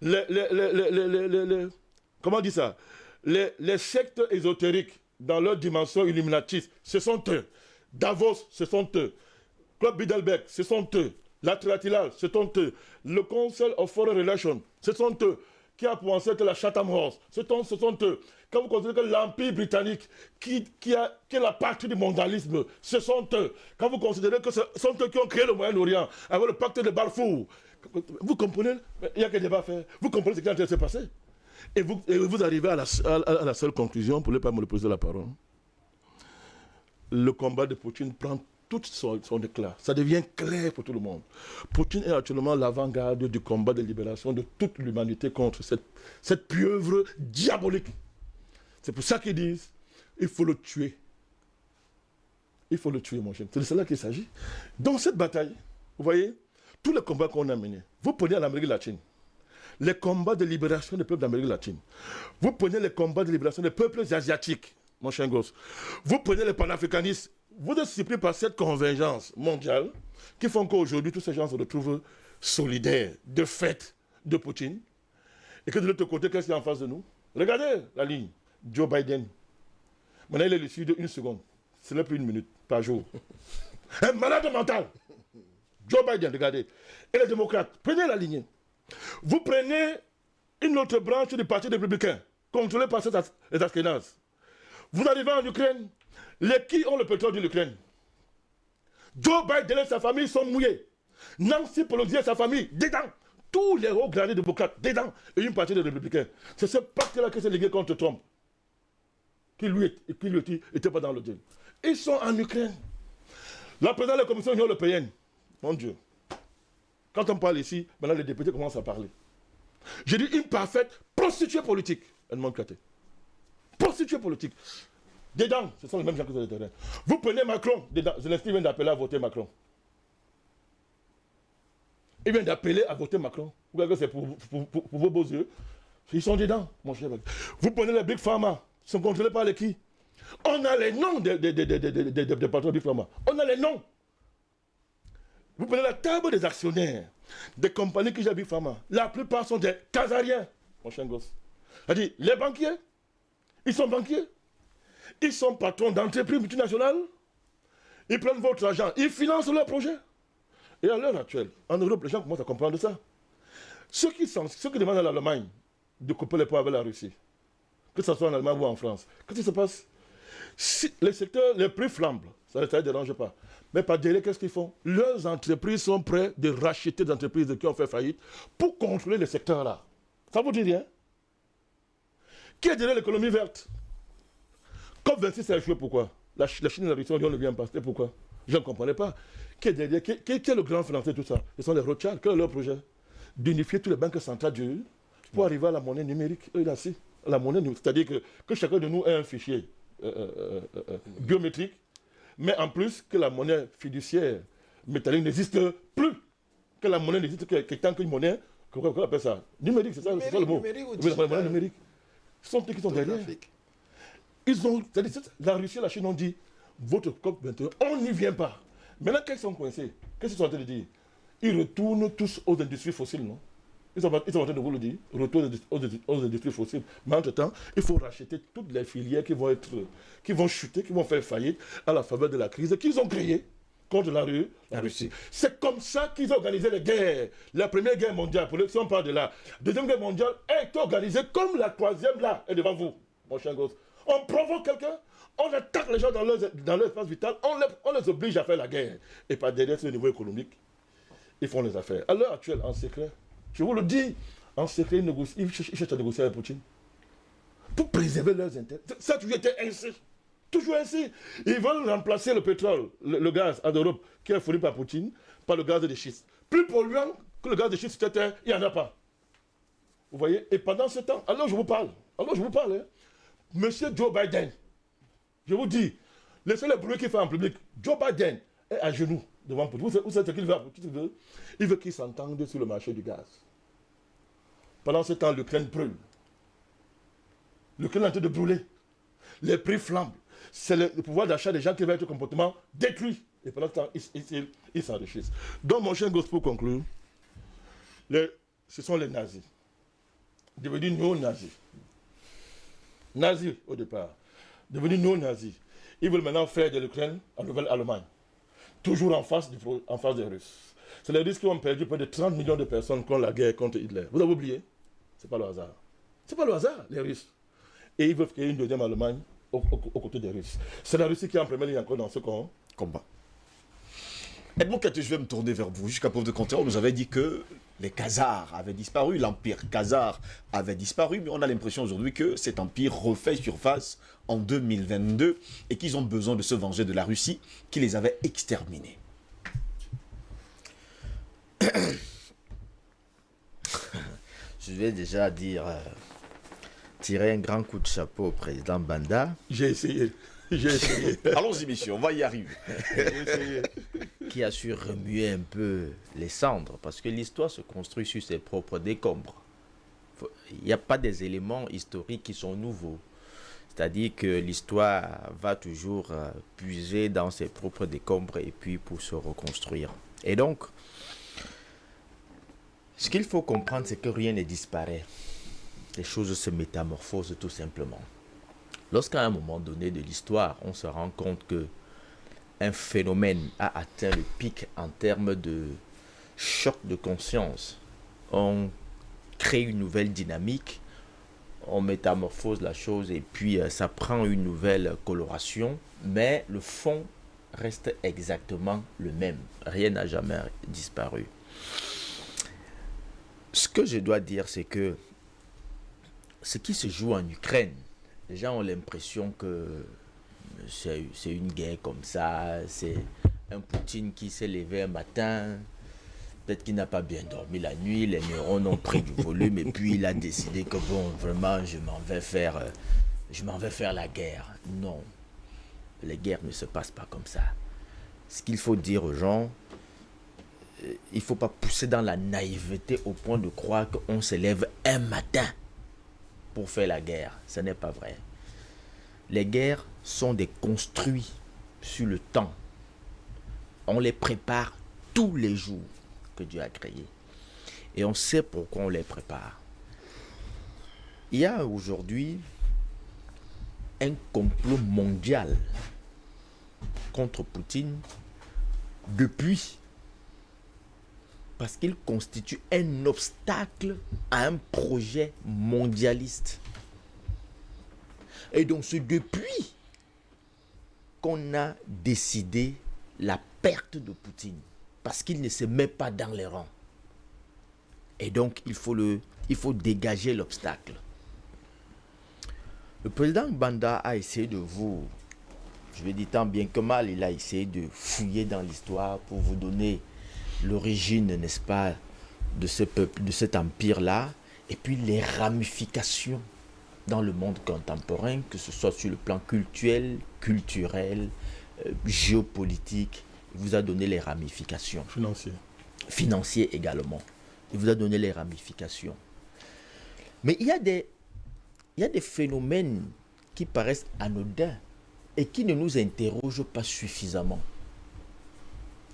Les, comment on dit ça? Les, sectes ésotériques, dans leur dimension illuminatiste, ce sont eux. Davos, ce sont eux. Club Bidelberg, ce sont eux. L'Atlantilal, ce sont eux. Le Council of Foreign Relations, ce sont eux qui a pensé que la Chatham House, ce sont eux. Quand vous considérez que l'Empire britannique, qui, est la partie du mondialisme, ce sont eux. Quand vous considérez que ce sont eux qui ont créé le Moyen-Orient, avec le pacte de Balfour, vous comprenez Il n'y a que débat à faire. Vous comprenez ce qui est en train se passer et vous, arrivez à la, à la seule conclusion, pour ne pas me poser la parole. Le combat de Poutine prend tout son, éclat. Ça devient clair pour tout le monde. Poutine est actuellement l'avant-garde du combat de libération de toute l'humanité contre cette, cette pieuvre diabolique. C'est pour ça qu'ils disent, il faut le tuer. Il faut le tuer, mon cher. C'est de cela qu'il s'agit. Dans cette bataille, vous voyez, tous les combats qu'on a menés, vous prenez l'Amérique latine, les combats de libération des peuples d'Amérique latine, vous prenez les combats de libération des peuples asiatiques, mon cher gosse, vous prenez les panafricanistes, vous êtes surpris par cette convergence mondiale qui font qu'aujourd'hui, tous ces gens se retrouvent solidaires de fait de Poutine. Et que de l'autre côté, qu'est-ce qu'il y a en face de nous? Regardez la ligne. Joe Biden. Maintenant, il est le de une seconde. Ce n'est plus une minute par jour. *laughs* Un malade mental. Joe Biden, regardez. Et les démocrates, prenez la ligne. Vous prenez une autre branche du Parti républicain, contrôlée par les Ashkenazes. Vous arrivez en Ukraine, les qui ont le pétrole de l'Ukraine Joe Biden et sa famille sont mouillés. Nancy Pelosi et sa famille, dedans. Tous les hauts gradés démocrates, dedans. Et une partie des républicains. C'est ce pacte-là qui s'est ligué contre Trump. Qui lui, était pas dans le deal. Ils sont en Ukraine. La présidente de la Commission européenne, mon Dieu. Quand on parle ici, maintenant les députés commencent à parler. J'ai dit une parfaite prostituée politique. Elle m'a Prostituée politique. Dedans, ce sont les mêmes gens qui sont sur le terrain. Vous prenez Macron, dedans, Zelensky vient d'appeler à voter Macron. Il vient d'appeler à voter Macron. Vous voyez que c'est pour, vos beaux yeux? Ils sont dedans, mon cher. Vous prenez les Big Pharma, ils sont contrôlés par les qui? On a les noms des, des, patrons Big Pharma. On a les noms. Vous prenez la table des actionnaires des compagnies qui gèrent Big Pharma. La plupart sont des Casariens, mon cher gosse. C'est-à-dire, les banquiers, ils sont banquiers. Ils sont patrons d'entreprises multinationales. Ils prennent votre argent, ils financent leurs projets. Et à l'heure actuelle, en Europe, les gens commencent à comprendre ça. Ceux qui, demandent à l'Allemagne de couper les poids avec la Russie, que ce soit en Allemagne ou en France, qu'est-ce qui se passe? Les secteurs les plus flambent, ça ne dérange pas. Mais par derrière, qu'est-ce qu'ils font? Leurs entreprises sont prêtes de racheter des entreprises qui ont fait faillite pour contrôler le secteur là. Ça vous dit rien? Qui est derrière l'économie verte? COP26 a échoué pourquoi? La, Ch- la Chine et la Russie on ne vient pas. C'était pourquoi? Je ne comprenais pas. Qui est derrière qui, qui- qui est le grand financier de tout ça? Ce sont les Rothschild. Quel est leur projet D'unifier toutes les banques centrales du pour arriver à la monnaie numérique. Eux, là, si. La monnaie numérique. C'est-à-dire que, que chacun de nous ait un fichier euh, euh, euh, biométrique, mais en plus que la monnaie fiduciaire métallique n'existe plus. Que la monnaie n'existe que, que tant qu'une monnaie, comment on appelle ça Numérique, c'est ça, le mot. Numérique ou la monnaie numérique. Ce sont eux qui sont derrière. Ils ont, la Russie et la Chine ont dit, votre COP21, on n'y vient pas. Maintenant, qu'est-ce qu'ils sont coincés Qu'est-ce qu'ils sont en train de dire? Ils retournent tous aux industries fossiles, non? Ils sont, en train de vous le dire, retour aux, aux- industries fossiles. Mais entre-temps, il faut racheter toutes les filières qui vont, être, qui vont chuter, qui vont faire faillite à la faveur de la crise qu'ils ont créée contre la, Ru- la Russie. C'est comme ça qu'ils ont organisé les guerres. La première guerre mondiale, pour si on parle de la deuxième guerre mondiale, est organisée comme la troisième là, est devant vous, mon cher gosse. On provoque quelqu'un, on attaque les gens dans leur, dans leur espace vital, on les, on les oblige à faire la guerre. Et par derrière, sur le niveau économique, ils font les affaires. À l'heure actuelle, en secret, je vous le dis, en secret, ils, cherchent, ils cherchent à négocier avec Poutine. Pour préserver leurs intérêts. Ça a toujours été ainsi. Toujours ainsi. Ils veulent remplacer le pétrole, le, gaz en Europe, qui est fourni par Poutine, par le gaz de schiste. Plus polluant que le gaz de schiste, il n'y en a pas. Vous voyez? Et pendant ce temps, alors je vous parle, alors je vous parle, hein, Monsieur Joe Biden, je vous dis, le bruit qu'il fait en public. Joe Biden est à genoux devant Poutine. Vous savez, vous savez ce qu'il veut Il veut, il veut qu'il s'entende sur le marché du gaz. Pendant ce temps, l'Ukraine brûle. L'Ukraine est en train de brûler. Les prix flambent. C'est le, pouvoir d'achat des gens qui va être comportement détruit. Et pendant ce temps, ils s'enrichissent. Donc, mon cher gosse, pour conclure, ce sont les nazis. Devenus néo-nazis. Nazis au départ. Devenus néo-nazis. Ils veulent maintenant faire de l'Ukraine en nouvelle Allemagne. Toujours en face, des Russes. C'est les Russes qui ont perdu près de 30 millions de personnes contre la guerre contre Hitler. Vous avez oublié? C'est pas le hasard. C'est pas le hasard, les Russes. Et ils veulent créer une deuxième Allemagne aux, côtés des Russes. C'est la Russie qui est en première ligne encore dans ce combat. Edmond Katé, je vais me tourner vers vous. Jusqu'à preuve de contraire, on nous avait dit que les Khazars avaient disparu, l'empire Khazar avait disparu, mais on a l'impression aujourd'hui que cet empire refait surface en 2022 et qu'ils ont besoin de se venger de la Russie qui les avait exterminés. *coughs* Je vais déjà dire, euh, tirer un grand coup de chapeau au président Banda, J'ai essayé. *laughs* J'ai essayé. Allons-y, messieurs, on va y arriver. J'ai essayé. qui a su remuer un peu les cendres, parce que l'histoire se construit sur ses propres décombres. Il n'y a pas des éléments historiques qui sont nouveaux. C'est-à-dire que l'histoire va toujours euh, puiser dans ses propres décombres et puis pour se reconstruire. Et donc, ce qu'il faut comprendre, c'est que rien ne disparaît. Les choses se métamorphosent tout simplement. Lorsqu'à un moment donné de l'histoire, on se rend compte que un phénomène a atteint le pic en termes de choc de conscience. On crée une nouvelle dynamique, on métamorphose la chose et puis euh, ça prend une nouvelle coloration, mais le fond reste exactement le même. Rien n'a jamais disparu. Ce que je dois dire, c'est que ce qui se joue en Ukraine, les gens ont l'impression que c'est une guerre comme ça, c'est un Poutine qui s'est levé un matin, peut-être qu'il n'a pas bien dormi la nuit, les neurones ont pris du volume et puis il a décidé que bon, vraiment, je m'en vais faire, je m'en vais faire la guerre. Non, les guerres ne se passent pas comme ça. Ce qu'il faut dire aux gens, euh, il ne faut pas pousser dans la naïveté au point de croire qu'on se lève un matin pour faire la guerre. Ce n'est pas vrai. Les guerres sont des construits sur le temps. On les prépare tous les jours que Dieu a créés. Et on sait pourquoi on les prépare. Il y a aujourd'hui un complot mondial contre Poutine depuis parce qu'il constitue un obstacle à un projet mondialiste. Et donc c'est depuis qu'on a décidé la perte de Poutine, parce qu'il ne se met pas dans les rangs. Et donc il faut, le, il faut dégager l'obstacle. Le président Banda a essayé de vous, je vais dire tant bien que mal, il a essayé de fouiller dans l'histoire pour vous donner l'origine, n'est-ce pas, de ce peuple, de cet empire-là, et puis les ramifications dans le monde contemporain, que ce soit sur le plan culturel, culturel, euh, géopolitique. Il vous a donné les ramifications. Financier. Financier également. Il vous a donné les ramifications. Mais il y a des, il y a des phénomènes qui paraissent anodins et qui ne nous interrogent pas suffisamment.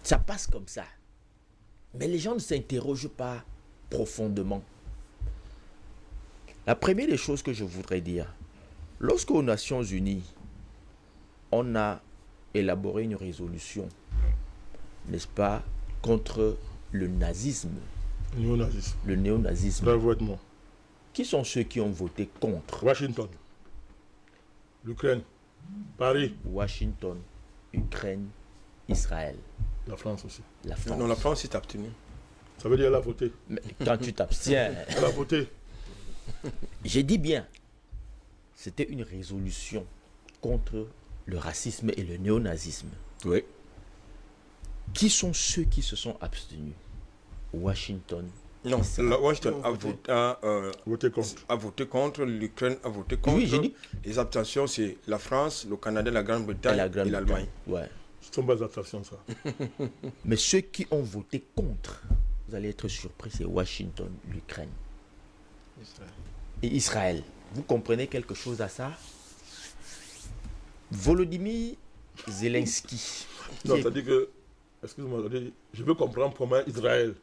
Ça passe comme ça. Mais les gens ne s'interrogent pas profondément. La première des choses que je voudrais dire, lorsqu'aux Nations Unies, on a élaboré une résolution, n'est-ce pas, contre le nazisme, Néonazisme. le néonazisme, qui sont ceux qui ont voté contre Washington. L'Ukraine. Paris. Washington, Ukraine, Israël, La France aussi. la France Non, la France s'est abstenue. Ça veut dire elle a voté. Mais quand tu t'abstiens, Elle *laughs* a voté. j'ai dit bien, c'était une résolution contre le racisme et le néonazisme. Oui. Qui sont ceux qui se sont abstenus? Washington. Non, la Washington a voté, a, euh, Voté contre. a voté contre, l'Ukraine a voté contre. Oui, j'ai dit. Les abstentions, c'est la France, le Canada, la Et Grande-Bretagne la et l'Allemagne. Ouais. *laughs* Mais ceux qui ont voté contre, vous allez être surpris, c'est Washington, l'Ukraine et Israël. Vous comprenez quelque chose à ça? Volodymyr Zelensky. Non, c'est-à-dire que, excuse-moi, je veux comprendre comment Israël,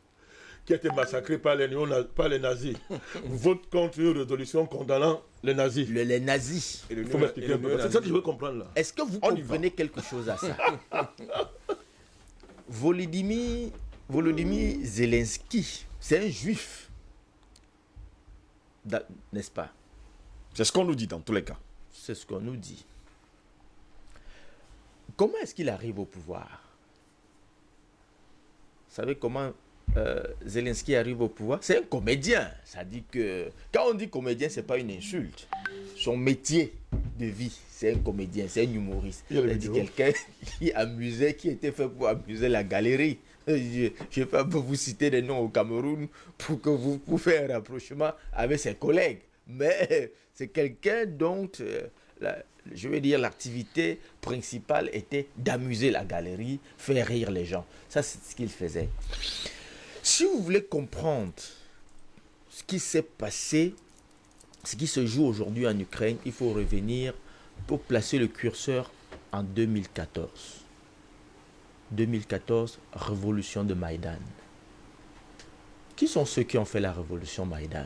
qui a été massacré par les, par les nazis, *laughs* vote contre une résolution condamnant les nazis. le- les nazis. Il faut m'expliquer un peu. C'est ça que je veux comprendre là. Est-ce que vous On comprenez quelque chose à ça? *laughs* Volodymyr, Volodymyr Zelensky, c'est un juif. N'est-ce pas? C'est ce qu'on nous dit dans tous les cas. C'est ce qu'on nous dit. Comment est-ce qu'il arrive au pouvoir? Vous savez comment euh, Zelensky arrive au pouvoir C'est un comédien. Ça dit que quand on dit comédien, c'est pas une insulte. Son métier de vie, c'est un comédien, c'est un humoriste. Vidéos. quelqu'un *laughs* qui amusait, qui était fait pour amuser la galerie. Je je vais pas vous citer des noms au Cameroun pour que vous pouvez faire un rapprochement avec ses collègues. Mais *laughs* c'est quelqu'un dont, euh, la- je veux dire, l'activité principale était d'amuser la galerie, faire rire les gens. Ça, c'est ce qu'il faisait. Si vous voulez comprendre ce qui s'est passé, ce qui se joue aujourd'hui en Ukraine, il faut revenir pour placer le curseur en 2014. 2014, révolution de Maïdan. Qui sont ceux qui ont fait la révolution Maïdan?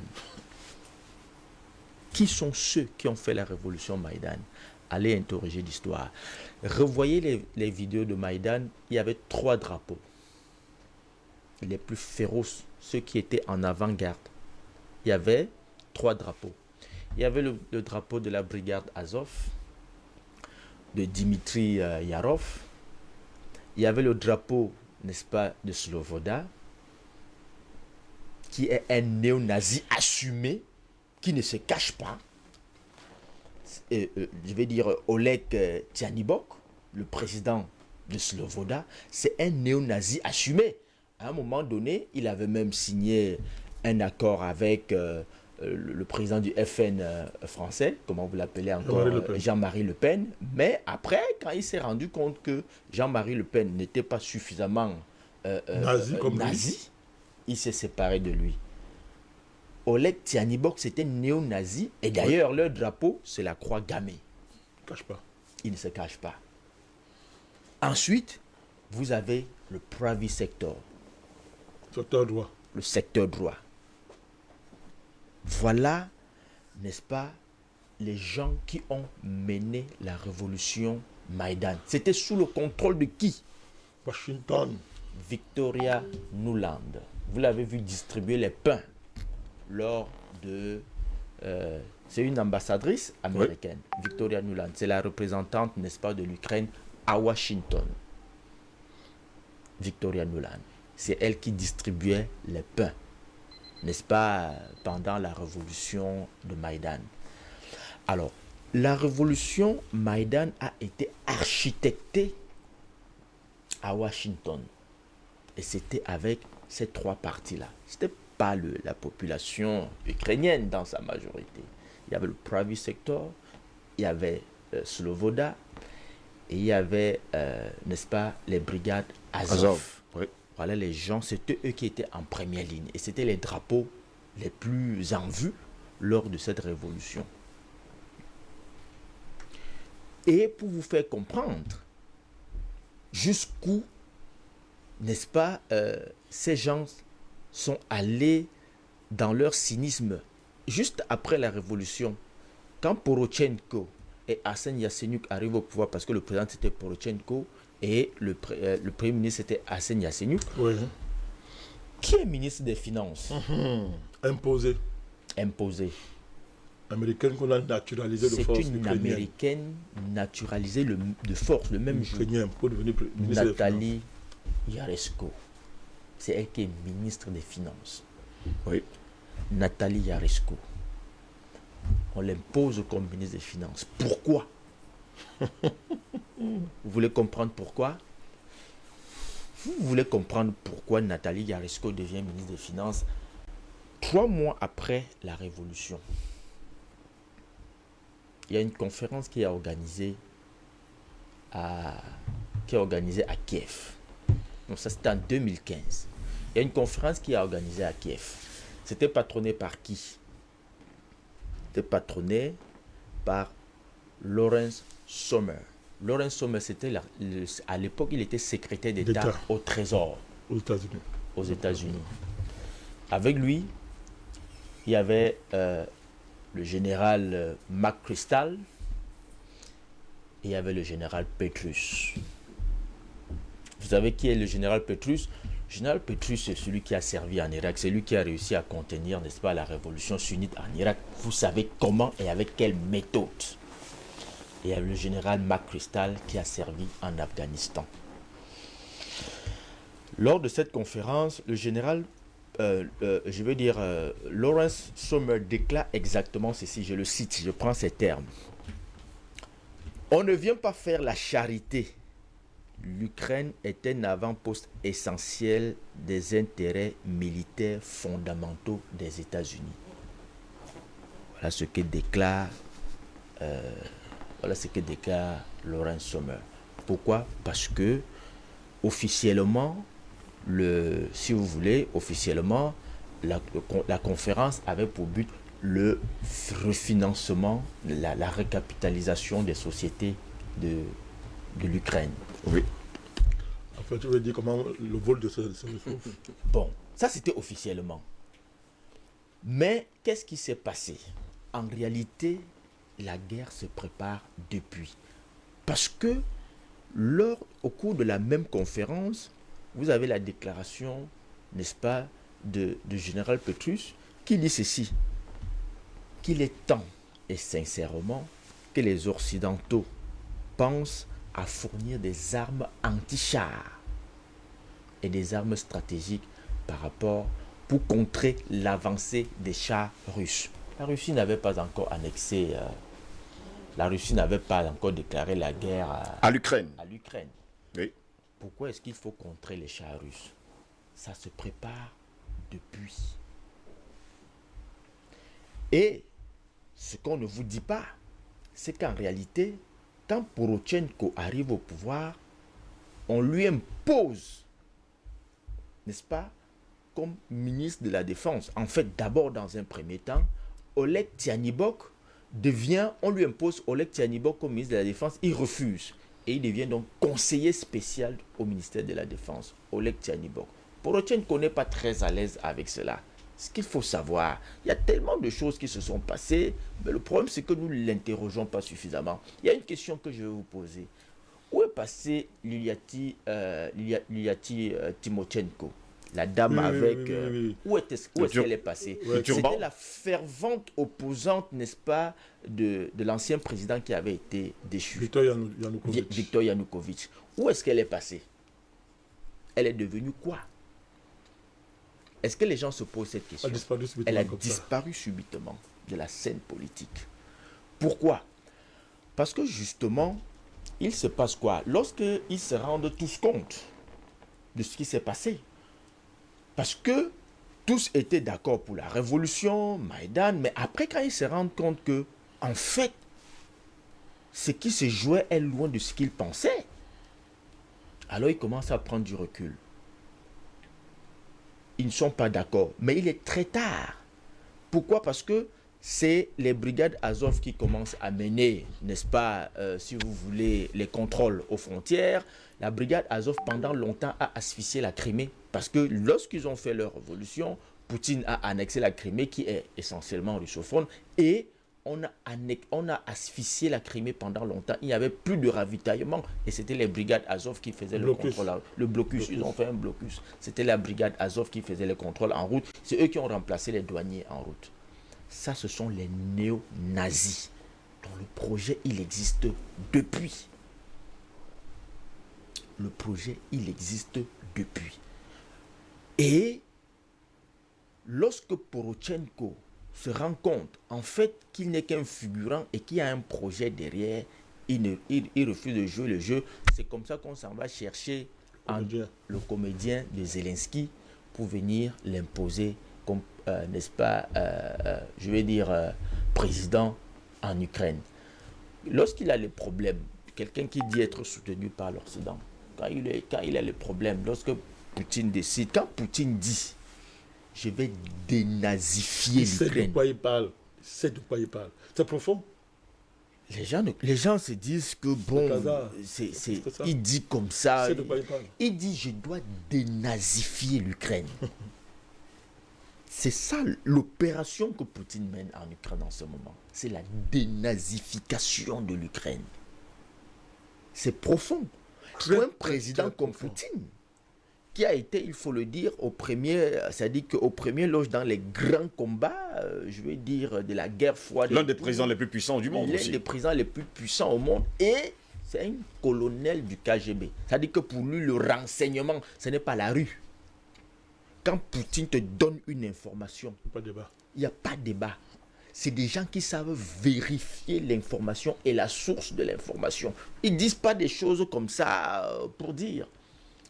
Qui sont ceux qui ont fait la révolution Maïdan? Allez interroger l'histoire. Revoyez les, vidéos de Maïdan, il y avait trois drapeaux. Les plus féroces, ceux qui étaient en avant-garde. Il y avait trois drapeaux. Il y avait le, drapeau de la brigade Azov, de Dimitri euh, Yarov. Il y avait le drapeau, n'est-ce pas, de Slovoda, qui est un néo-nazi assumé, qui ne se cache pas. Et, euh, je vais dire Oleg euh, Tjanibok, le président de Slovoda, c'est un néo-nazi assumé. À un moment donné, il avait même signé un accord avec euh, le, président du FN euh, français, comment vous l'appelez encore, Jean-Marie Le Pen. euh, Jean-Marie Le Pen. Mais après, quand il s'est rendu compte que Jean-Marie Le Pen n'était pas suffisamment euh, Nazi comme lui. nazi, il s'est séparé de lui. Oleg Tianibok, c'était néo-nazi. Et d'ailleurs, leur drapeau, c'est la croix gammée. Cache pas. Il ne se cache pas. Ensuite, vous avez le private sector, Secteur droit. le secteur droit. Voilà, n'est-ce pas, les gens qui ont mené la révolution Maïdan. C'était sous le contrôle de qui? Washington. Victoria Nuland. Vous l'avez vu distribuer les pains lors de... euh, c'est une ambassadrice américaine, Victoria Nuland. C'est la représentante, n'est-ce pas, de l'Ukraine à Washington. Victoria Nuland. C'est elle qui distribuait les pains, n'est-ce pas, pendant la révolution de Maïdan. Alors, la révolution Maïdan a été architectée à Washington. Et c'était avec ces trois parties-là. Ce n'était pas le, la population ukrainienne dans sa majorité. Il y avait le private sector, il y avait euh, Slovoda, et il y avait, euh, n'est-ce pas, les brigades Azov. Voilà, les gens, c'était eux qui étaient en première ligne. Et c'était les drapeaux les plus en vue lors de cette révolution. Et pour vous faire comprendre jusqu'où, n'est-ce pas, euh, ces gens sont allés dans leur cynisme juste après la révolution. Quand Porochenko et Arsène Yatsenyuk arrivent au pouvoir, parce que le président c'était Porochenko et le, euh, le premier ministre c'était Arsène Yatsenyuk, Oui. qui est ministre des Finances? Imposé. imposé Américaine qu'on a naturalisé de C'est force une ukrainienne. américaine naturalisée le- de force le même jour. Pour devenir des Nathalie Yaresko. C'est elle qui est ministre des Finances. Oui. Nathalie Yaresko. On l'impose comme ministre des Finances. Pourquoi? *laughs* Vous voulez comprendre pourquoi? Vous voulez comprendre pourquoi Nathalie Yaresko devient ministre des Finances trois mois après la Révolution? Il y a une conférence qui est organisée à, qui est organisée à Kiev. Donc ça c'était en 2015. Il y a une conférence qui est organisée à Kiev. C'était patronné par qui? C'était patronné par Lawrence Sommer. Lawrence Sommer, c'était la- le- à l'époque, il était secrétaire d'État au Trésor aux États-Unis. aux États-Unis. Avec lui, il y avait euh, le général euh, McChrystal et il y avait le général Petrus. Vous savez qui est le général Petrus? Le général Petrus, c'est celui qui a servi en Irak, c'est lui qui a réussi à contenir, n'est-ce pas, la révolution sunnite en Irak. Vous savez comment et avec quelle méthode? Et le général McChrystal qui a servi en Afghanistan. Lors de cette conférence, le général, euh, euh, je veux dire, euh, Lawrence Sommer déclare exactement ceci, je le cite, je prends ces termes. On ne vient pas faire la charité. L'Ukraine est un avant-poste essentiel des intérêts militaires fondamentaux des États-Unis. Voilà ce que déclare, voilà ce que déclare Lawrence Sommer. Pourquoi? Parce que officiellement, le, si vous voulez, officiellement, la, conférence avait pour but le refinancement, la, la récapitalisation des sociétés de, de l'Ukraine. Oui. En fait, tu veux dire comment le vol de ces *laughs* ressources Bon, ça c'était officiellement. Mais qu'est-ce qui s'est passé? En réalité, la guerre se prépare depuis. Parce que lors, au cours de la même conférence, vous avez la déclaration, n'est-ce pas, de, de général Petrus, qui dit ceci, qu'il est temps, et sincèrement, que les Occidentaux pensent à fournir des armes anti-chars et des armes stratégiques par rapport pour contrer l'avancée des chars russes. La Russie n'avait pas encore annexé, euh, la Russie n'avait pas encore déclaré la guerre à, À l'Ukraine. à l'Ukraine. Oui. Pourquoi est-ce qu'il faut contrer les chars russes? Ça se prépare depuis. Et ce qu'on ne vous dit pas, c'est qu'en réalité, quand Porochenko arrive au pouvoir, on lui impose, n'est-ce pas, comme ministre de la Défense. En fait, d'abord, dans un premier temps, Oleg Tianibok devient, on lui impose Oleg Tianibok comme ministre de la Défense, il refuse. Et il devient donc conseiller spécial au ministère de la Défense, Oleg Tianibok. Porochenko n'est pas très à l'aise avec cela. Ce qu'il faut savoir, il y a tellement de choses qui se sont passées, mais le problème c'est que nous ne l'interrogeons pas suffisamment. Il y a une question que je vais vous poser. Où est passé Lilyati, euh, euh, Timochenko? La dame Oui, avec... oui, oui, euh, oui. Où est- est-ce qu'elle est passée? C'était la fervente opposante, n'est-ce pas, de, de l'ancien président qui avait été déchu. Victor Yanu- Vi- Yanukovych. Victor Yanukovych. Où est-ce qu'elle est passée? Elle est devenue quoi? Est-ce que les gens se posent cette a question disparu Elle subitement a comme ça. disparu subitement de la scène politique. Pourquoi? Parce que justement, il se passe quoi? Lorsqu'ils se rendent tous compte de ce qui s'est passé, parce que tous étaient d'accord pour la révolution, Maïdan, mais après quand ils se rendent compte que, en fait, ce qui se jouait est loin de ce qu'ils pensaient, alors ils commencent à prendre du recul. Ils ne sont pas d'accord, mais il est très tard. Pourquoi? Parce que c'est les brigades Azov qui commencent à mener, n'est-ce pas, euh, si vous voulez, les contrôles aux frontières. La brigade Azov, pendant longtemps, a asphyxié la Crimée. Parce que lorsqu'ils ont fait leur révolution, Poutine a annexé la Crimée, qui est essentiellement russophone, et on a, on a asphyxié la Crimée pendant longtemps. Il n'y avait plus de ravitaillement, et c'était les brigades Azov qui faisaient le contrôle. Le blocus, ils ont fait un blocus. C'était la brigade Azov qui faisait le contrôle en route. C'est eux qui ont remplacé les douaniers en route. Ça, ce sont les néo-nazis dont le projet, il existe depuis. Le projet, il existe depuis. Et lorsque Porochenko se rend compte, en fait, qu'il n'est qu'un figurant et qu'il y a un projet derrière, il, il, refuse de jouer le jeu. C'est comme ça qu'on s'en va chercher le comédien de Zelensky pour venir l'imposer euh, n'est-ce pas, euh, euh, je vais dire, président en Ukraine. Lorsqu'il a les problèmes, quelqu'un qui dit être soutenu par l'Occident, quand il, est, quand il a les problèmes, lorsque Poutine décide, quand Poutine dit, je vais dénazifier l'Ukraine. C'est de quoi il parle. C'est de quoi il parle. C'est profond. Les gens, les gens se disent que bon, c'est, il dit comme ça. Il dit je dois dénazifier l'Ukraine. *laughs* C'est ça l'opération que Poutine mène en Ukraine en ce moment. C'est la dénazification de l'Ukraine. C'est profond. Pour un président comme Poutine, qui a été, il faut le dire, au premier, c'est-à-dire qu'au premier loge dans les grands combats, euh, je veux dire, de la guerre froide. L'un des présidents les plus puissants du monde L'un des présidents les plus puissants au monde. Et c'est un colonel du KGB. C'est-à-dire que pour lui, le renseignement, ce n'est pas la rue. Quand Poutine te donne une information, pas débat. il n'y a pas de débat. C'est des gens qui savent vérifier l'information et la source de l'information. Ils ne disent pas des choses comme ça euh, pour dire.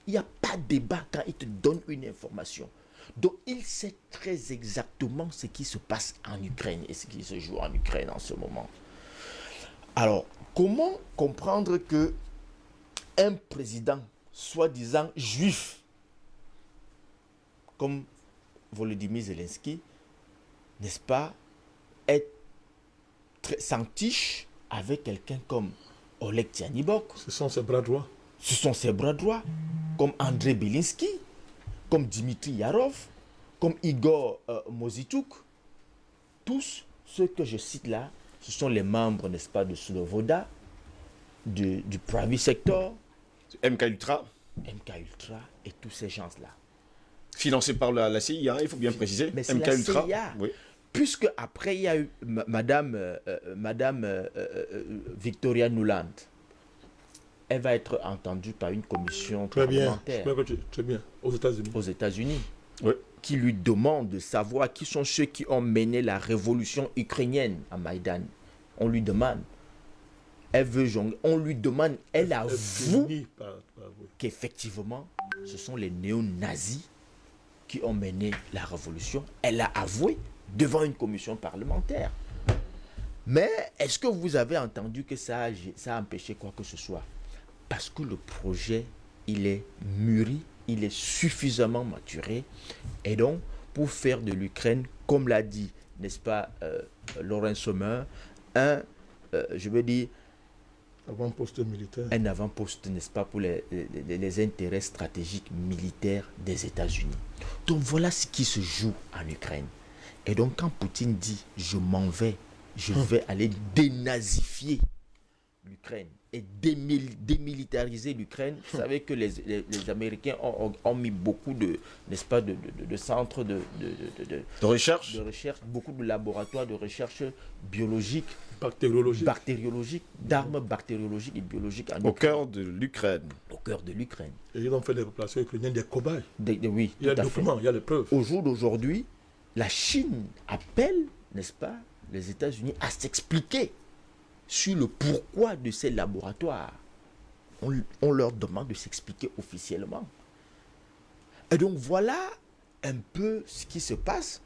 Il n'y a pas de débat quand il te donne une information. Donc il sait très exactement ce qui se passe en Ukraine et ce qui se joue en Ukraine en ce moment. Alors, comment comprendre que un président soi-disant juif comme Volodymyr Zelensky, n'est-ce pas, est s'entiche avec quelqu'un comme Oleg Tianibok. Ce sont ses bras droits. Ce sont ses bras droits, comme André Belinsky, comme Dimitri Yarov, comme Igor euh, Mozituk. Tous ceux que je cite là, ce sont les membres, n'est-ce pas, de Slovoda, du, du private sector. MK Ultra. MK Ultra et tous ces gens-là. Financé par la, CIA, il faut bien préciser. Mais c'est la CIA. Puisque après, il y a eu Madame, euh, euh, Madame euh, Victoria Nuland. Elle va être entendue par une commission très parlementaire. Bien, très bien. Aux États-Unis. Aux États-Unis. Qui lui demande de savoir qui sont ceux qui ont mené la révolution ukrainienne à Maïdan. On lui demande. Elle veut jongler. On lui demande. Elle avoue qu'effectivement, ce sont les néo-nazis qui ont mené la révolution. Elle l'a avoué devant une commission parlementaire. Mais est-ce que vous avez entendu que ça a, a empêché quoi que ce soit? Parce que le projet, il est mûri, il est suffisamment maturé. Et donc, pour faire de l'Ukraine, comme l'a dit, n'est-ce pas, euh, Laurent Sommer, un, euh, je veux dire, avant-poste militaire. Un avant-poste, n'est-ce pas, pour les, les, intérêts stratégiques militaires des États-Unis. Donc voilà ce qui se joue en Ukraine. Et donc quand Poutine dit je m'en vais, je hum. vais aller dénazifier l'Ukraine et démilitariser l'Ukraine, vous savez que les, Américains ont, mis beaucoup de, n'est-ce pas, de, de, centres de, de, recherche. de recherche, beaucoup de laboratoires de recherche biologique, bactériologique, bactériologique d'armes bactériologiques et biologiques. Au cœur de l'Ukraine. Au cœur de l'Ukraine. Et ils ont fait des populations ukrainiennes des cobayes. oui, il y a des documents, il y a les preuves. Au jour d'aujourd'hui, la Chine appelle, n'est-ce pas, les États-Unis à s'expliquer sur le pourquoi de ces laboratoires. On, on leur demande de s'expliquer officiellement. Et donc voilà un peu ce qui se passe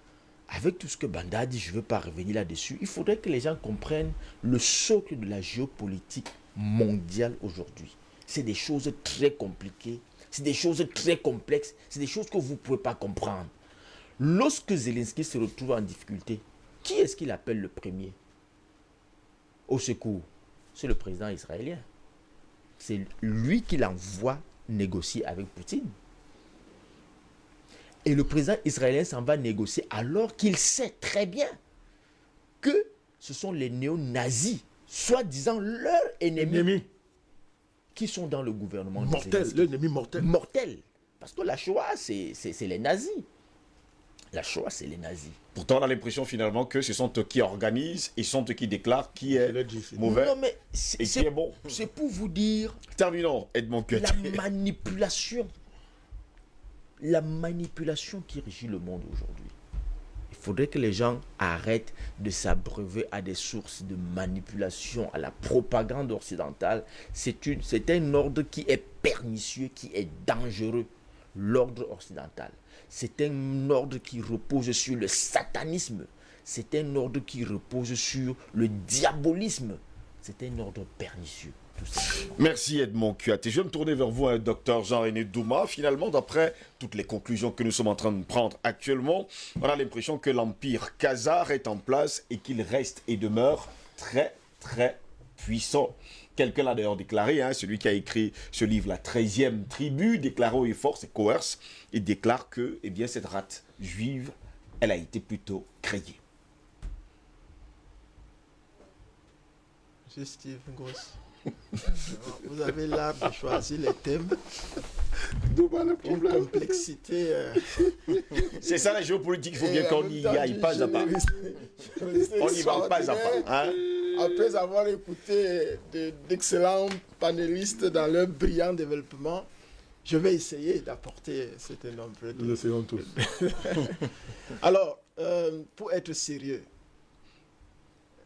avec tout ce que Banda dit. Je ne veux pas revenir là-dessus. Il faudrait que les gens comprennent le socle de la géopolitique mondiale aujourd'hui. C'est des choses très compliquées, c'est des choses très complexes, c'est des choses que vous ne pouvez pas comprendre. Lorsque Zelensky se retrouve en difficulté, qui est-ce qu'il appelle le premier? Au secours, c'est le président israélien. C'est lui qui l'envoie négocier avec Poutine. Et le président israélien s'en va négocier alors qu'il sait très bien que ce sont les néo-nazis, soi-disant leurs ennemis, Ennemi qui sont dans le gouvernement. mortel, l'ennemi mortel. Mortel. Parce que la Shoah, c'est les nazis. La Shoah, c'est les nazis. Pourtant, on a l'impression finalement que ce sont eux qui organisent et sont eux qui déclarent qui est mauvais Non, mais c'est et qui est bon. c'est pour vous dire Terminons, Edmond la manipulation. La manipulation qui régit le monde aujourd'hui. Il faudrait que les gens arrêtent de s'abreuver à des sources de manipulation, à la propagande occidentale. C'est un ordre qui est pernicieux, qui est dangereux. L'ordre occidental. C'est un ordre qui repose sur le satanisme. C'est un ordre qui repose sur le diabolisme. C'est un ordre pernicieux, Merci Edmond Cuat. Et je vais me tourner vers vous, hein, docteur Jean-René Douma. Finalement, d'après toutes les conclusions que nous sommes en train de prendre actuellement, on a l'impression que l'empire khazar est en place et qu'il reste et demeure très, très puissant. Quelqu'un l'a d'ailleurs déclaré, hein, celui qui a écrit ce livre, La 13e tribu, déclaré haut et fort, c'est Coerce, il déclare que eh bien, cette rate juive, elle a été plutôt créée. Monsieur Steve Goss. Vous avez l'art de choisir les thèmes D'où va le problème? complexité. euh, C'est ça la géopolitique, il faut bien et qu'on y aille pas à pas. On y va pas à pas. Hein? Après avoir écouté de- d'excellents panélistes dans leur brillant développement, je vais essayer d'apporter cet énorme Nous essayons tous. *laughs* Alors, euh, pour être sérieux,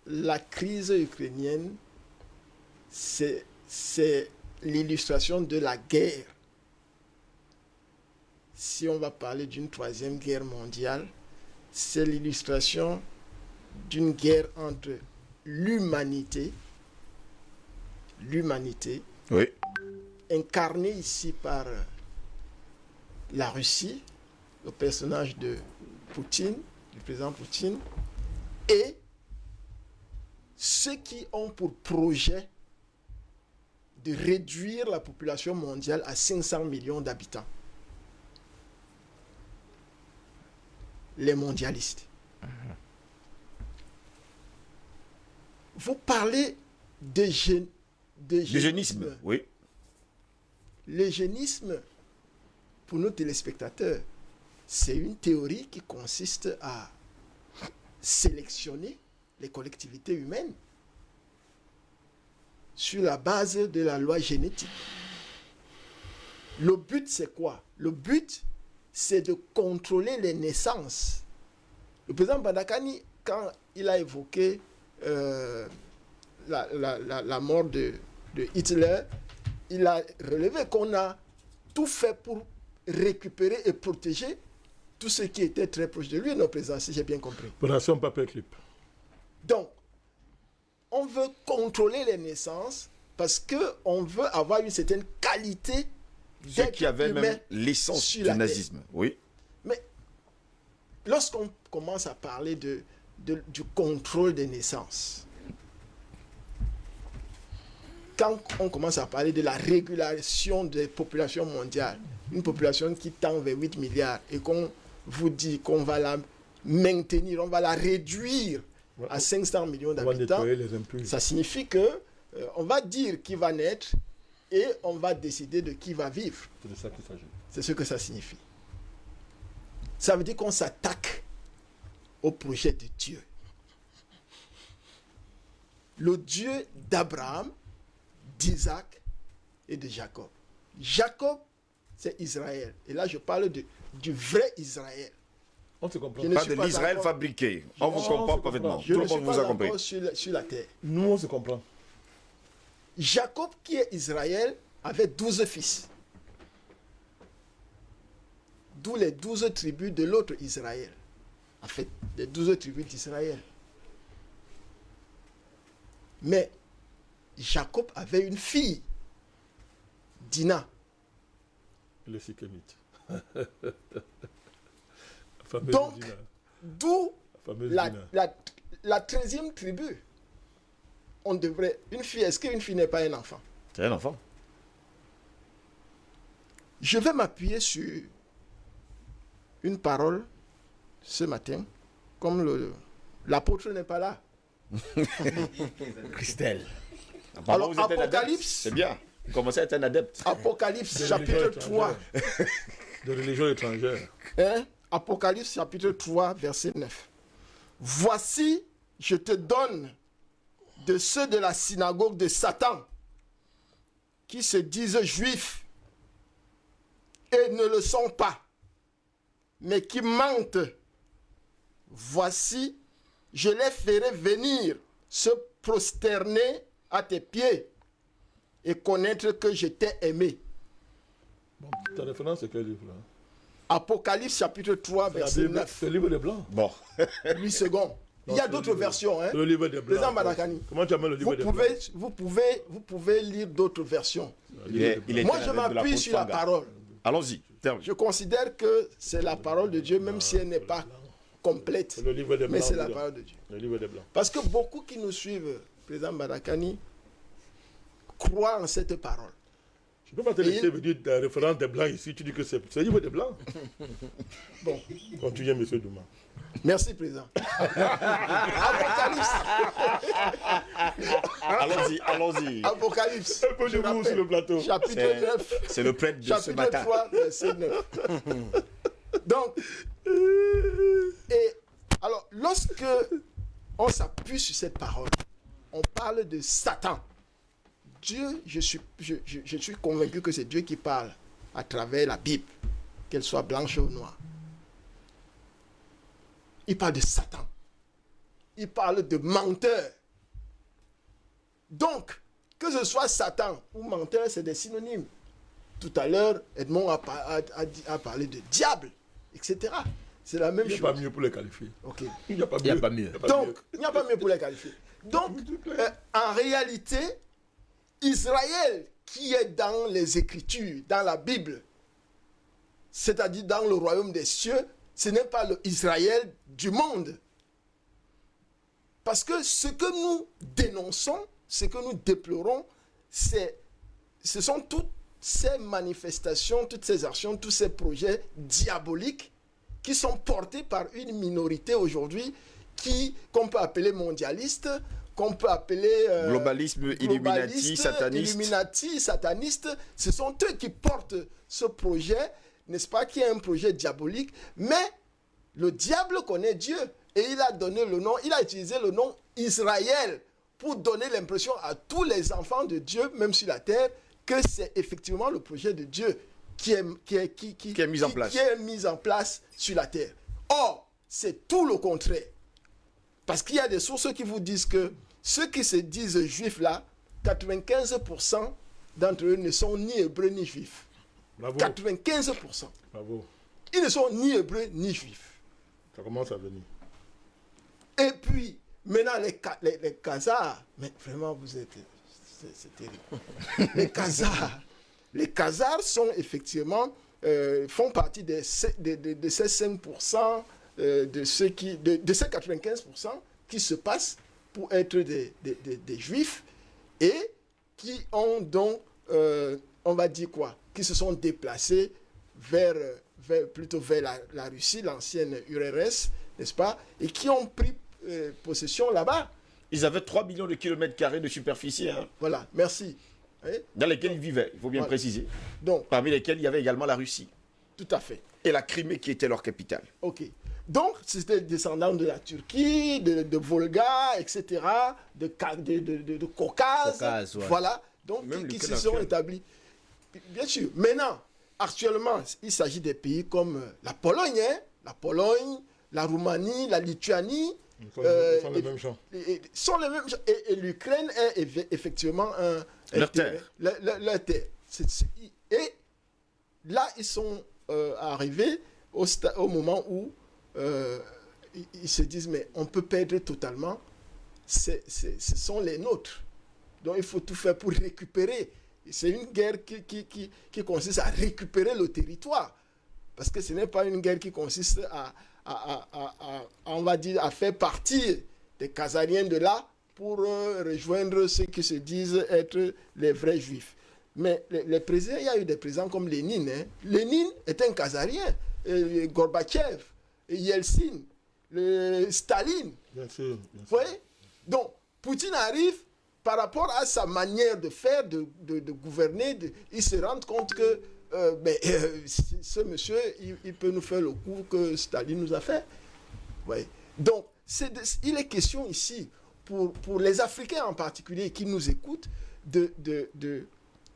la crise ukrainienne, c'est l'illustration de la guerre. Si on va parler d'une troisième guerre mondiale, c'est l'illustration d'une guerre entre l'humanité, l'humanité, Oui. incarné ici par la Russie, le personnage de Poutine, du président Poutine, et ceux qui ont pour projet de réduire la population mondiale à 500 millions d'habitants. Les mondialistes. Vous parlez de, gé- de L'eugénisme, oui. L'eugénisme, pour nos téléspectateurs, c'est une théorie qui consiste à sélectionner les collectivités humaines sur la base de la loi génétique. Le but, c'est quoi? Le but, c'est de contrôler les naissances. Le président Badakani, quand il a évoqué euh, la, la- la- la mort de, de Hitler, il a relevé qu'on a tout fait pour récupérer et protéger tout ce qui était très proche de lui, non président, si j'ai bien compris. Opération Paperclip. Donc, on veut contrôler les naissances parce qu'on veut avoir une certaine qualité d'être qui humain. même l'essence du terre. nazisme, oui. Mais lorsqu'on commence à parler de, de- du contrôle des naissances, quand on commence à parler de la régulation des populations mondiales, une population qui tend vers 8 milliards et qu'on vous dit qu'on va la maintenir, on va la réduire à 500 millions d'habitants, ça signifie que euh, on va dire qui va naître et on va décider de qui va vivre. C'est de ça qu'il s'agit. C'est ce que ça signifie. Ça veut dire qu'on s'attaque au projet de Dieu. Le Dieu d'Abraham, d'Isaac et de Jacob. Jacob, c'est Israël. Et là, je parle de, du vrai Israël. On se comprend. Je ne Pas de l'Israël fabriqué. On vous comprend parfaitement. Tout le monde vous a compris. sur la, sur la terre. Nous, on se comprend. Jacob, qui est Israël, avait douze fils. D'où les douze tribus de l'autre Israël. En fait, les douze tribus d'Israël. Mais Jacob avait une fille, Dina. Le Sikémite. *laughs* Donc. D'où La la, la, la 13e tribu. On devrait. Une fille, est-ce qu'une fille n'est pas un enfant? C'est un enfant. Je vais m'appuyer sur une parole ce matin, comme le- l'apôtre n'est pas là. *laughs* Christelle. Apparemment, Alors. Apocalypse. C'est bien. Vous commencez à être un adepte? Apocalypse De chapitre religion 3. étrangère. De religion étrangère. Hein? Apocalypse chapitre 3, verset 9. Voici, je te donne de ceux de la synagogue de Satan qui se disent juifs et ne le sont pas, mais qui mentent. Voici, je les ferai venir se prosterner à tes pieds et connaître que je t'ai aimé. Bon, ta référence, quel livre là Apocalypse chapitre 3, La verset Bible, 9. C'est le livre des Blancs. Bon. *laughs* 8 secondes. Il y a d'autres versions. Hein. Le livre des Blancs. Président Madakani, Comment tu appelles le livre Vous des pouvez, Blancs? vous, pouvez, vous pouvez lire d'autres versions. Il est- il Moi, je m'appuie sur la parole. Allons-y. Je considère que c'est la parole de Dieu, même si elle n'est pas complète. Le livre des Mais Blancs. c'est la parole de Dieu. Le livre des Blancs. Parce que beaucoup qui nous suivent, Président Madakani, croient en cette parole. Je ne peux pas te laisser venir la référence des Blancs ici. Tu dis que c'est livre des Blancs. *laughs* Bon, Continuez, monsieur Douma. merci, Président. *laughs* Apocalypse. Allons-y, allons-y. Apocalypse. Un peu de vous sur le plateau. Chapitre C'est- 9. C'est le prêtre de ce chapitre matin. 3, verset 9. *laughs* Donc, et alors, lorsque on s'appuie sur cette parole, on parle de Satan. Dieu, je suis, je, je- je suis convaincu que c'est Dieu qui parle à travers la Bible, qu'elle soit blanche ou noire. Il parle de Satan. Il parle de menteur. Donc, que ce soit Satan ou menteur, c'est des synonymes. Tout à l'heure, Edmond a, par- a- a dit- a parlé de diable, etc. C'est la même Il n'y a pas chose. mieux pour les qualifier. Ok. Il n'y a pas Il mieux. Il Donc, il n'y a pas mieux pour les qualifier. Donc, euh, en réalité, Israël qui est dans les Écritures, dans la Bible, c'est-à-dire dans le royaume des cieux, ce n'est pas le Israël du monde. Parce que ce que nous dénonçons, ce que nous déplorons, ce sont toutes ces manifestations, toutes ces actions, tous ces projets diaboliques qui sont portés par une minorité aujourd'hui qu'on peut appeler mondialiste, qu'on peut appeler euh, Globalisme, Illuminati, sataniste. Illuminati, sataniste, ce sont eux qui portent ce projet, n'est-ce pas, qui est un projet diabolique, mais le diable connaît Dieu et il a donné le nom, il a utilisé le nom Israël pour donner l'impression à tous les enfants de Dieu, même sur la terre, que c'est effectivement le projet de Dieu qui est, qui est, qui, qui- Qui est mis en place. qui est mis en place sur la terre. Or, c'est tout le contraire. Parce qu'il y a des sources qui vous disent que ceux qui se disent juifs là, 95% d'entre eux ne sont ni hébreux ni juifs. Bravo. 95%. Bravo. Ils ne sont ni hébreux ni juifs. Ça commence à venir. Et puis, maintenant, les, les, les Khazars, mais vraiment, vous êtes. C'est terrible. *laughs* les Khazars. Les Khazars sont effectivement. euh, font partie de ces 5%, euh, de, ceux qui, de, de ces 95% qui se passent pour être des, des- des- des juifs et qui ont donc, euh, on va dire quoi, qui se sont déplacés vers, vers- plutôt vers la, la Russie, l'ancienne URSS, n'est-ce pas, et qui ont pris euh, possession là-bas. Ils avaient 3 millions de kilomètres carrés de superficie hein, Voilà, merci. Dans lesquels ils vivaient, il faut bien Voilà. préciser. Donc, Parmi lesquels il y avait également la Russie tout à fait. et la Crimée qui était leur capitale. Ok. Donc, c'était descendant de la Turquie, de, de Volga, etc., de, de, de, de- de Caucase. Caucase, ouais. Voilà. Donc, Même qui, qui se sont établis. Bien sûr. Maintenant, actuellement, il s'agit des pays comme euh, la Pologne, hein, la Pologne, la Roumanie, la Lituanie, sont, Euh, sont les mêmes gens. et- et sont les mêmes gens. Et, et l'Ukraine est eff- effectivement un. Leur terre. Leur, leur- leur terre. Et là, ils sont euh, arrivés au moment où euh, ils, se disent mais on peut perdre totalement. C'est- ce sont les nôtres. Donc il faut tout faire pour récupérer. C'est une guerre qui, qui, qui, consiste à récupérer le territoire. Parce que ce n'est pas une guerre qui consiste à, à, à- à- on va dire, à faire partir des Khazariens de là pour euh, rejoindre ceux qui se disent être les vrais juifs. Mais les, présidents, il y a eu des présidents comme Lénine. hein. Lénine est un Khazarien. Et Gorbatchev, et Yeltsin, le Staline. Bien sûr. bien Vous sûr. voyez? Donc, Poutine arrive par rapport à sa manière de faire, de, de- de gouverner, de- il se rend compte que euh, ben, euh, ce monsieur, il, il peut nous faire le coup que Staline nous a fait. Voyez? Donc, il est question ici, pour, pour les Africains en particulier qui nous écoutent, de-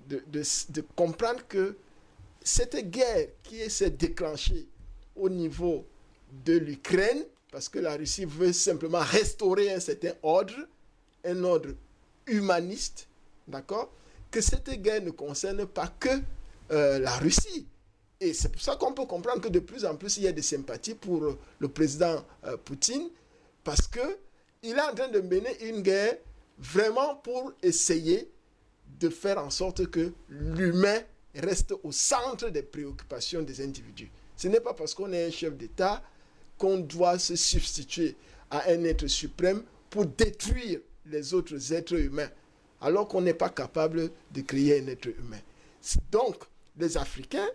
de comprendre que cette guerre qui s'est déclenchée au niveau de l'Ukraine, parce que la Russie veut simplement restaurer un certain ordre, un ordre humaniste, d'accord Que cette guerre ne concerne pas que euh, la Russie. Et c'est pour ça qu'on peut comprendre que de plus en plus, il y a des sympathies pour euh, le président euh, Poutine, parce que il est en train de mener une guerre vraiment pour essayer de faire en sorte que l'humain reste au centre des préoccupations des individus. Ce n'est pas parce qu'on est un chef d'État qu'on doit se substituer à un être suprême pour détruire les autres êtres humains, alors qu'on n'est pas capable de créer un être humain. Donc, les Africains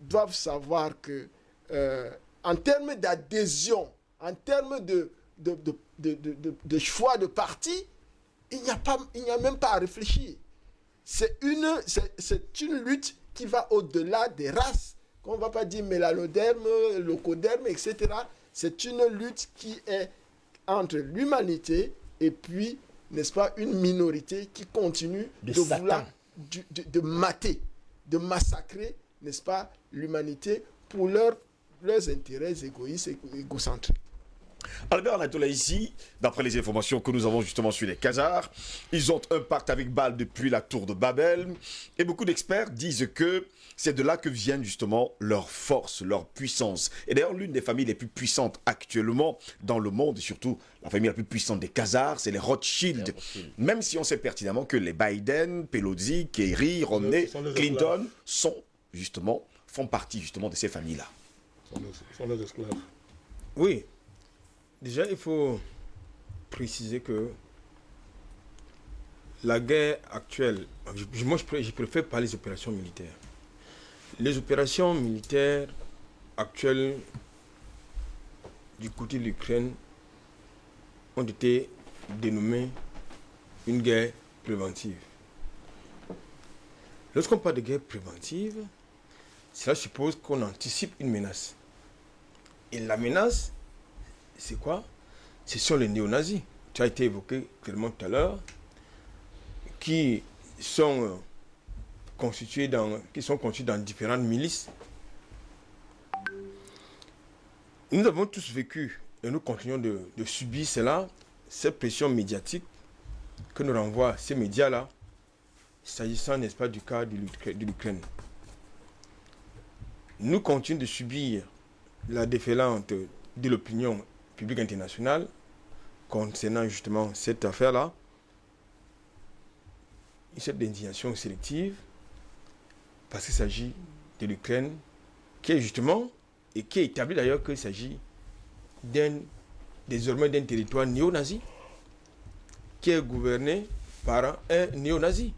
doivent savoir que, euh, en termes d'adhésion, en termes de, choix de parti, il n'y a, a même pas à réfléchir. C'est une, une lutte qui va au-delà des races. Qu'on ne va pas dire mélanoderme, locoderme, etc. C'est une lutte qui est entre l'humanité et puis, n'est-ce pas, une minorité qui continue De vouloir de, de mater, de massacrer, n'est-ce pas, l'humanité pour leurs leurs intérêts égoïstes et égocentriques. Albert Anatola ici, d'après les informations que nous avons justement sur les Khazars, ils ont un pacte avec Baal depuis la tour de Babel. Et beaucoup d'experts disent que c'est de là que viennent justement leur force, leur puissance. Et d'ailleurs, l'une des familles les plus puissantes actuellement dans le monde, et surtout la famille la plus puissante des Khazars, c'est les Rothschild. Les Rothschild. Même si on sait pertinemment que les Biden, Pelosi, Kerry, Romney, Clinton sont justement, font partie justement de ces familles-là. Sont sont esclaves. Oui. Déjà, il faut préciser que la guerre actuelle, moi je préfère parler des opérations militaires. Les opérations militaires actuelles du côté de l'Ukraine ont été dénommées une guerre préventive. Lorsqu'on parle de guerre préventive, cela suppose qu'on anticipe une menace. Et la menace, c'est quoi? Ce sont les néo-nazis. Tu as été évoqué clairement tout à l'heure, qui sont euh, constitués dans, qui sont constitués dans différentes milices. Nous avons tous vécu et nous continuons de, subir cela, cette pression médiatique que nous renvoient ces médias-là, s'agissant, n'est-ce pas, du cas de l'Ukra- de l'Ukraine. Nous continuons de subir la déferlante de l'opinion publique internationale concernant justement cette affaire-là, cette indignation sélective, parce qu'il s'agit de l'Ukraine, qui est justement, et qui est établi d'ailleurs qu'il s'agit d'un, désormais d'un territoire néo-nazi, qui est gouverné par un néo-nazi.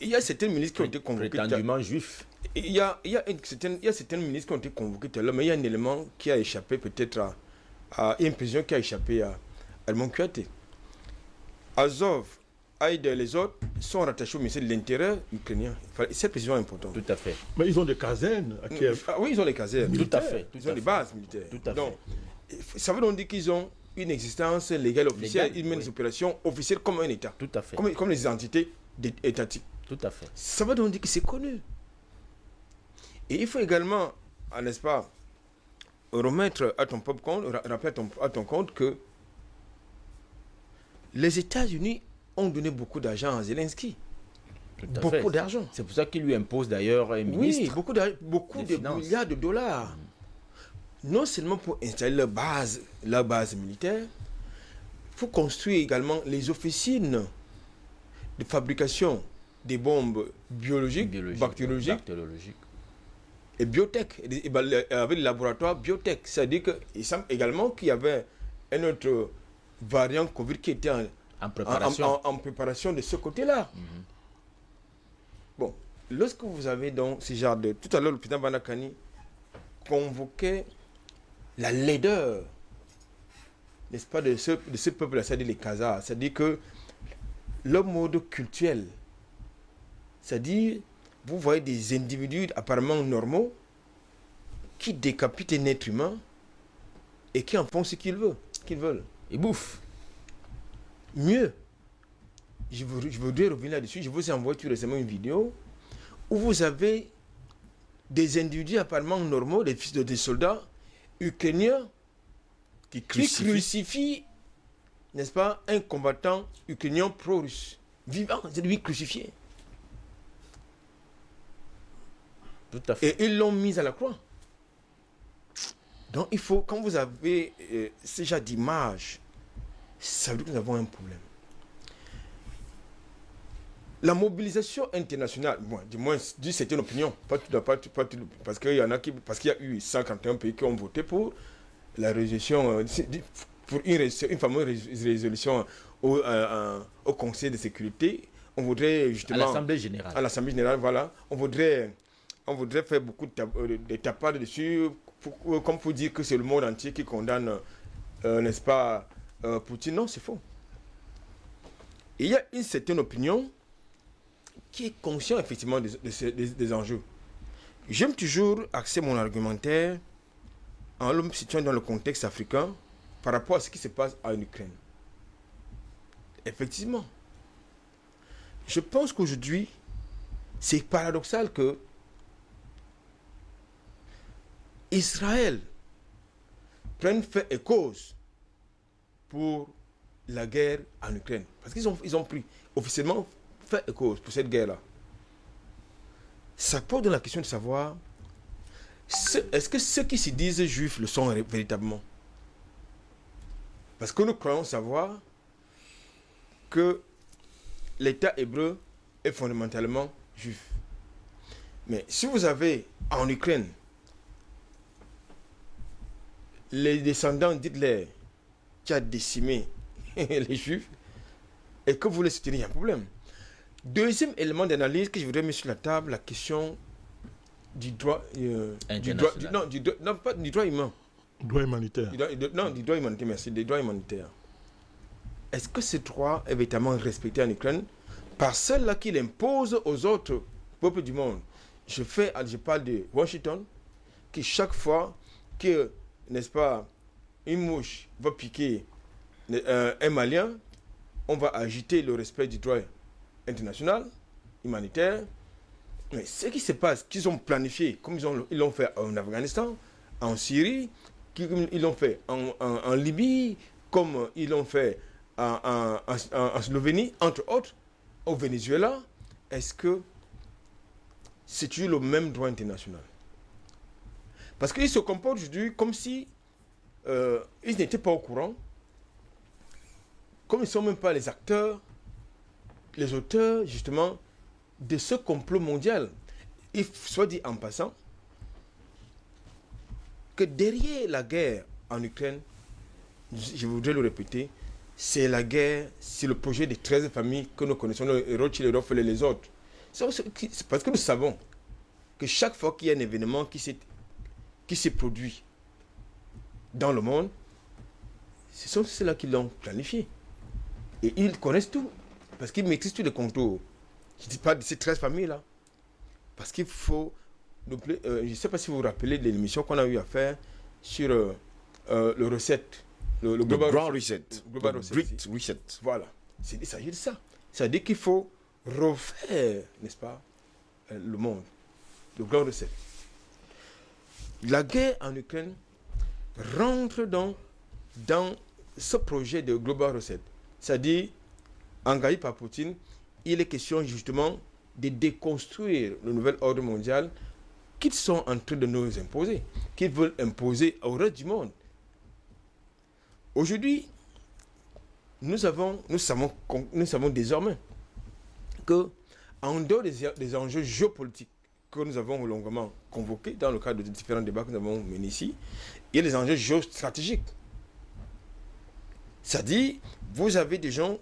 Il y a certaines milices qui ont été. Prétendument juif. Il y a, il y, a une certaine- il y a certaines ministres qui ont été convoquées tout à l'heure, mais il y a un élément qui a échappé peut-être à, à une précision qui a échappé à Edmond Kouyaté. Azov, Aïd et les autres sont rattachés au ministère de l'Intérieur ukrainien. Cette précision est importante. Tout à fait. Mais ils ont des casernes à Kiev. Ah oui, ils ont les casernes. Tout à fait. Ils ont des fait. bases militaires. Tout à donc, ça veut donc dire qu'ils ont une existence légale officielle. Légale, ils mènent oui. des opérations officielles comme un État. Tout à fait. Comme, comme les entités étatiques. Tout à fait. Ça veut donc dire que c'est connu. Et il faut également, ah, n'est-ce pas, remettre à ton propre compte, ra- rappeler à ton, à ton compte que les États-Unis ont donné beaucoup d'argent à Zelensky. À. Beaucoup d'argent. C'est pour ça qu'il lui impose d'ailleurs un ministre. Oui, beaucoup, beaucoup de Finances. milliards de dollars. Non seulement pour installer leur base, la base militaire, il faut construire également les officines de fabrication des bombes biologiques, biologique, bactériologiques bactériologique. et biotech, ben, avec le laboratoire biotech. C'est-à-dire qu'il semble également qu'il y avait un autre variant Covid qui était en, En préparation. en- en préparation de ce côté-là. Mhm. Bon, lorsque vous avez donc ce genre de... Tout à l'heure, le président Banakani convoquait la laideur, n'est-ce pas, de ce, de ce peuple-là, c'est-à-dire les Khazars. C'est-à-dire que leur mode culturel, c'est-à-dire, vous voyez des individus apparemment normaux qui décapitent un être humain et qui en font ce qu'ils veulent. Qu'ils veulent. Il bouffe. Mieux, je, veux- je voudrais revenir là-dessus. Je vous ai envoyé tout récemment une vidéo où vous avez des individus apparemment normaux, des fils de des soldats ukrainiens Qui qui crucifie. crucifient, n'est-ce pas, un combattant ukrainien pro-russe. Vivant, c'est lui crucifié. Tout à fait. Et ils l'ont mis à la croix. Donc il faut, quand vous avez euh, ce genre d'image, ça veut dire que nous avons un problème. La mobilisation internationale, bon, du moins, d'une certaine opinion, pas tout, pas tout- pas tout- parce qu'il y en a qui, parce qu'il y a eu 51 pays qui ont voté pour la résolution, euh, c'est- pour une, une fameuse rés- résolution au, euh, euh, au Conseil de sécurité. On voudrait À justement l'Assemblée générale. à l'Assemblée générale, voilà, on voudrait, on voudrait faire beaucoup de, tapades dessus, pour- comme pour dire que c'est le monde entier qui condamne, euh, n'est-ce pas, euh, Poutine. Non, c'est faux. Il y a une certaine opinion qui est conscient effectivement des- des enjeux. J'aime toujours axer mon argumentaire en le situant dans le contexte africain par rapport à ce qui se passe en Ukraine. Effectivement, je pense qu'aujourd'hui, c'est paradoxal que Israël prenne fait et cause pour la guerre en Ukraine. Parce qu'ils ont, ils ont pris officiellement fait cause pour cette guerre-là. Ça pose la question de savoir ce- est-ce que ceux qui se disent juifs le sont véritablement? Parce que nous croyons savoir que l'État hébreu est fondamentalement juif. Mais si vous avez en Ukraine les descendants d'Hitler qui a décimé *laughs* les juifs et que vous les soutenez, il y a un problème. Deuxième élément d'analyse que je voudrais mettre sur la table, la question du droit, euh, du droit, du- non, du, droit- non, pas du droit humain. Droit humanitaire. Du droit- du- non, du droit humanitaire, merci, des droits humanitaires. Est-ce que ce droit est véritablement respecté en Ukraine par celle-là qui l'impose aux autres peuples du monde? Je, fais, je parle de Washington, qui chaque fois que, n'est-ce pas, une mouche va piquer euh, un Malien, on va agiter le respect du droit international, humanitaire. Mais ce qui se passe, qu'ils ont planifié, comme ils ont- ils l'ont fait en Afghanistan, en Syrie, ils l'ont fait en, Libye, comme ils l'ont fait en, Slovénie, entre autres, au Venezuela, est-ce que c'est le même droit international? Parce qu'ils se comportent aujourd'hui comme si euh, ils n'étaient pas au courant, comme ils ne sont même pas les acteurs, les auteurs, justement, de ce complot mondial. Il f- soit dit en passant que derrière la guerre en Ukraine, je voudrais le répéter, c'est la guerre, c'est le projet des 13 familles que nous connaissons, les Rothschild, Rockefeller et les autres. C'est parce que nous savons que chaque fois qu'il y a un événement qui s'est qui s'est produit dans le monde, ce sont ceux-là qui l'ont planifié. Et ils connaissent tout, parce qu'ils maîtrisent tous les contours. Je ne dis pas de ces 13 familles-là. Parce qu'il faut... euh, je ne sais pas si vous vous rappelez de l'émission qu'on a eu à faire sur euh, euh, le recette. Le, le global Grand reset. Reset. Global Le Reset. Reset. Voilà. C'est- Il s'agit de ça. C'est-à-dire qu'il faut refaire, n'est-ce pas, euh, le monde. Le grand recette. La guerre en Ukraine, rentre dans, dans ce projet de Global Reset. C'est-à-dire, engagé par Poutine, il est question justement de déconstruire le nouvel ordre mondial qu'ils sont en train de nous imposer, qu'ils veulent imposer au reste du monde. Aujourd'hui, nous, avons, nous, savons, nous savons désormais que, en dehors des, des enjeux géopolitiques que nous avons longuement convoqués dans le cadre de différents débats que nous avons menés ici, il y a des enjeux géostratégiques. C'est-à-dire, vous avez des gens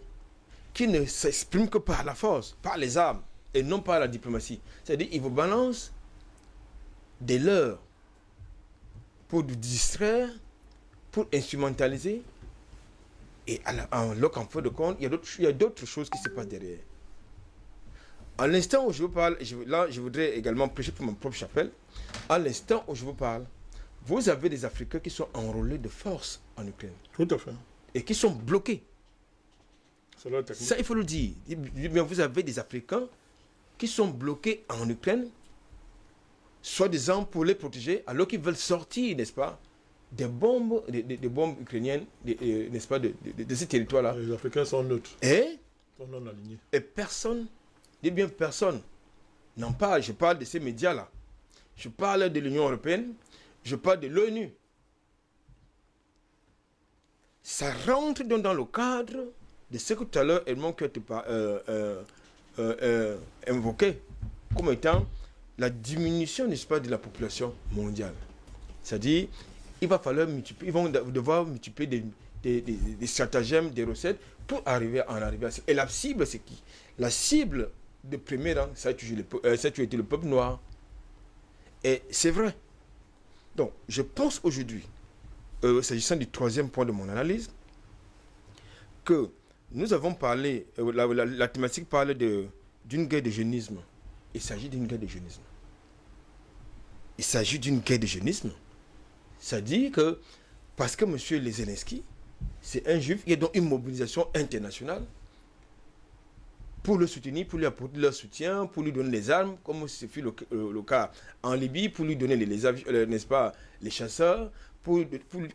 qui ne s'expriment que par la force, par les armes, et non par la diplomatie. C'est-à-dire, ils vous balancent des leurs pour vous distraire, pour instrumentaliser. Et en, en fin de compte, il y a d'autres- choses qui se passent derrière. À l'instant où je vous parle, là, je voudrais également prêcher pour mon propre chapelle. À l'instant où je vous parle, vous avez des Africains qui sont enrôlés de force en Ukraine Tout à fait. et qui sont bloqués. Ça, il faut le dire. Eh Vous avez des Africains qui sont bloqués en Ukraine, soi-disant pour les protéger, alors qu'ils veulent sortir, n'est-ce pas, des bombes, des, des- des bombes ukrainiennes, n'est-ce pas, de, de- de ces territoires-là. Les Africains sont neutres, Et, sont non alignés. et personne, dis bien personne, n'en parle. Je parle de ces médias-là. Je parle de l'Union européenne, je parle de l'ONU. Ça rentre donc dans le cadre de ce que tout à l'heure Edmond par- euh, euh, euh, euh, invoqué comme étant la diminution, n'est-ce pas, de la population mondiale. C'est-à-dire, il va falloir multiplier, ils vont de- devoir multiplier des, stratagèmes, des recettes pour arriver à en arriver à. Et la cible, c'est qui? La cible de premier rang, euh, ça a toujours été le peuple noir. Et c'est vrai. Donc, je pense aujourd'hui, euh, s'agissant du troisième point de mon analyse, que nous avons parlé, euh, la, thématique parle d'une guerre de jeunisme. Il s'agit d'une guerre de jeunisme. Il s'agit d'une guerre de jeunisme. C'est-à-dire que, parce que M. Zelensky, c'est un juif, il y a donc une mobilisation internationale pour le soutenir, pour lui apporter leur soutien, pour lui donner les armes, comme ce fut le, euh, cas en Libye, pour lui donner les, euh, n'est-ce pas, les chasseurs, pour, lui-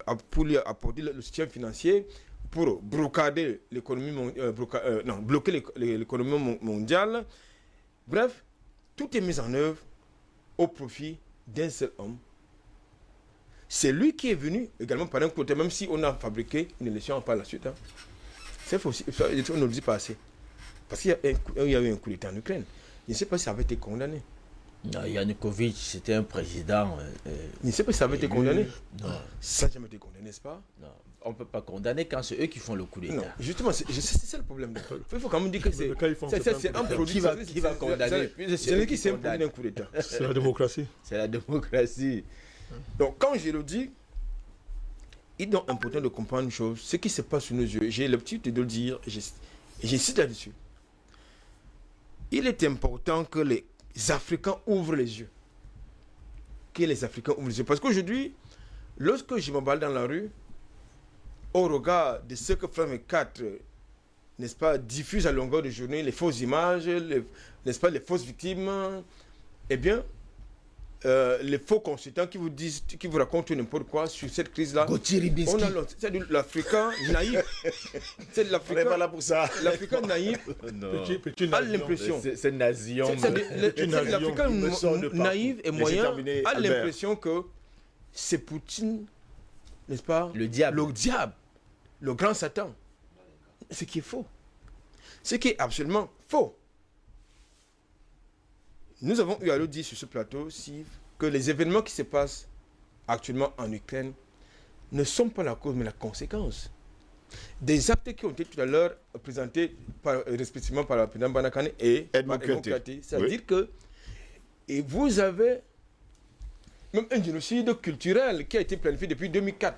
apporter le, soutien financier, pour euh, bloquer l'éco- l'économie mon- mondiale. Bref, tout est mis en œuvre au profit d'un seul homme. C'est lui qui est venu également par un côté, même si on a fabriqué une élection par la suite. hein. C'est faux, on ne le dit pas assez. Parce qu'il y, a un y eu un coup d'État en Ukraine. Je ne sais pas si ça avait été condamné. Non, Yanukovych, c'était un président. euh, euh, Je ne sais pas si ça avait été condamné. Non, Ça n'a jamais été condamné, n'est-ce pas? Non, on ne peut pas condamner quand c'est eux qui font le coup Non, d'État. justement, c'est je ça le problème. *laughs* Il faut quand même dire que c'est un produit. Qui va- qui va condamner? c'est- eux lui qui s'est d'un coup d'État. C'est la démocratie. *laughs* C'est la démocratie. Donc, quand je le dis, il est donc important de comprendre une chose. Ce qui se passe sous nos yeux, j'ai l'habitude de le dire, j'ins- et j'insiste là-dessus. Il est important que les Africains ouvrent les yeux. Que les Africains ouvrent les yeux. Parce qu'aujourd'hui, lorsque je m'emballe dans la rue, au regard de ce que Frame 4, n'est-ce pas, diffuse à longueur de journée, les fausses images, n'est-ce pas, les fausses victimes, eh bien, euh, les faux consultants qui vous disent, qui vous racontent n'importe quoi sur cette crise-là. Gauthier On Ribinski. a l'autre. c'est de l'Africain naïf. C'est de On n'est pas l'Africain. là pour ça. L'Africain naïf Non. Petit, petit a l'impression. C'est nazion. C'est- l'Africain naïf et moyen a l'impression que c'est Poutine, n'est-ce pas Le diable. Le diable, le grand Satan. Ce qui est faux. Ce qui est absolument faux. Nous avons eu à le dire sur ce plateau, Steve, que les événements qui se passent actuellement en Ukraine ne sont pas la cause, mais la conséquence. Des actes qui ont été tout à l'heure présentés par- respectivement par le président Banakane et. C'est-à-dire que et vous avez même un génocide culturel qui a été planifié depuis 2004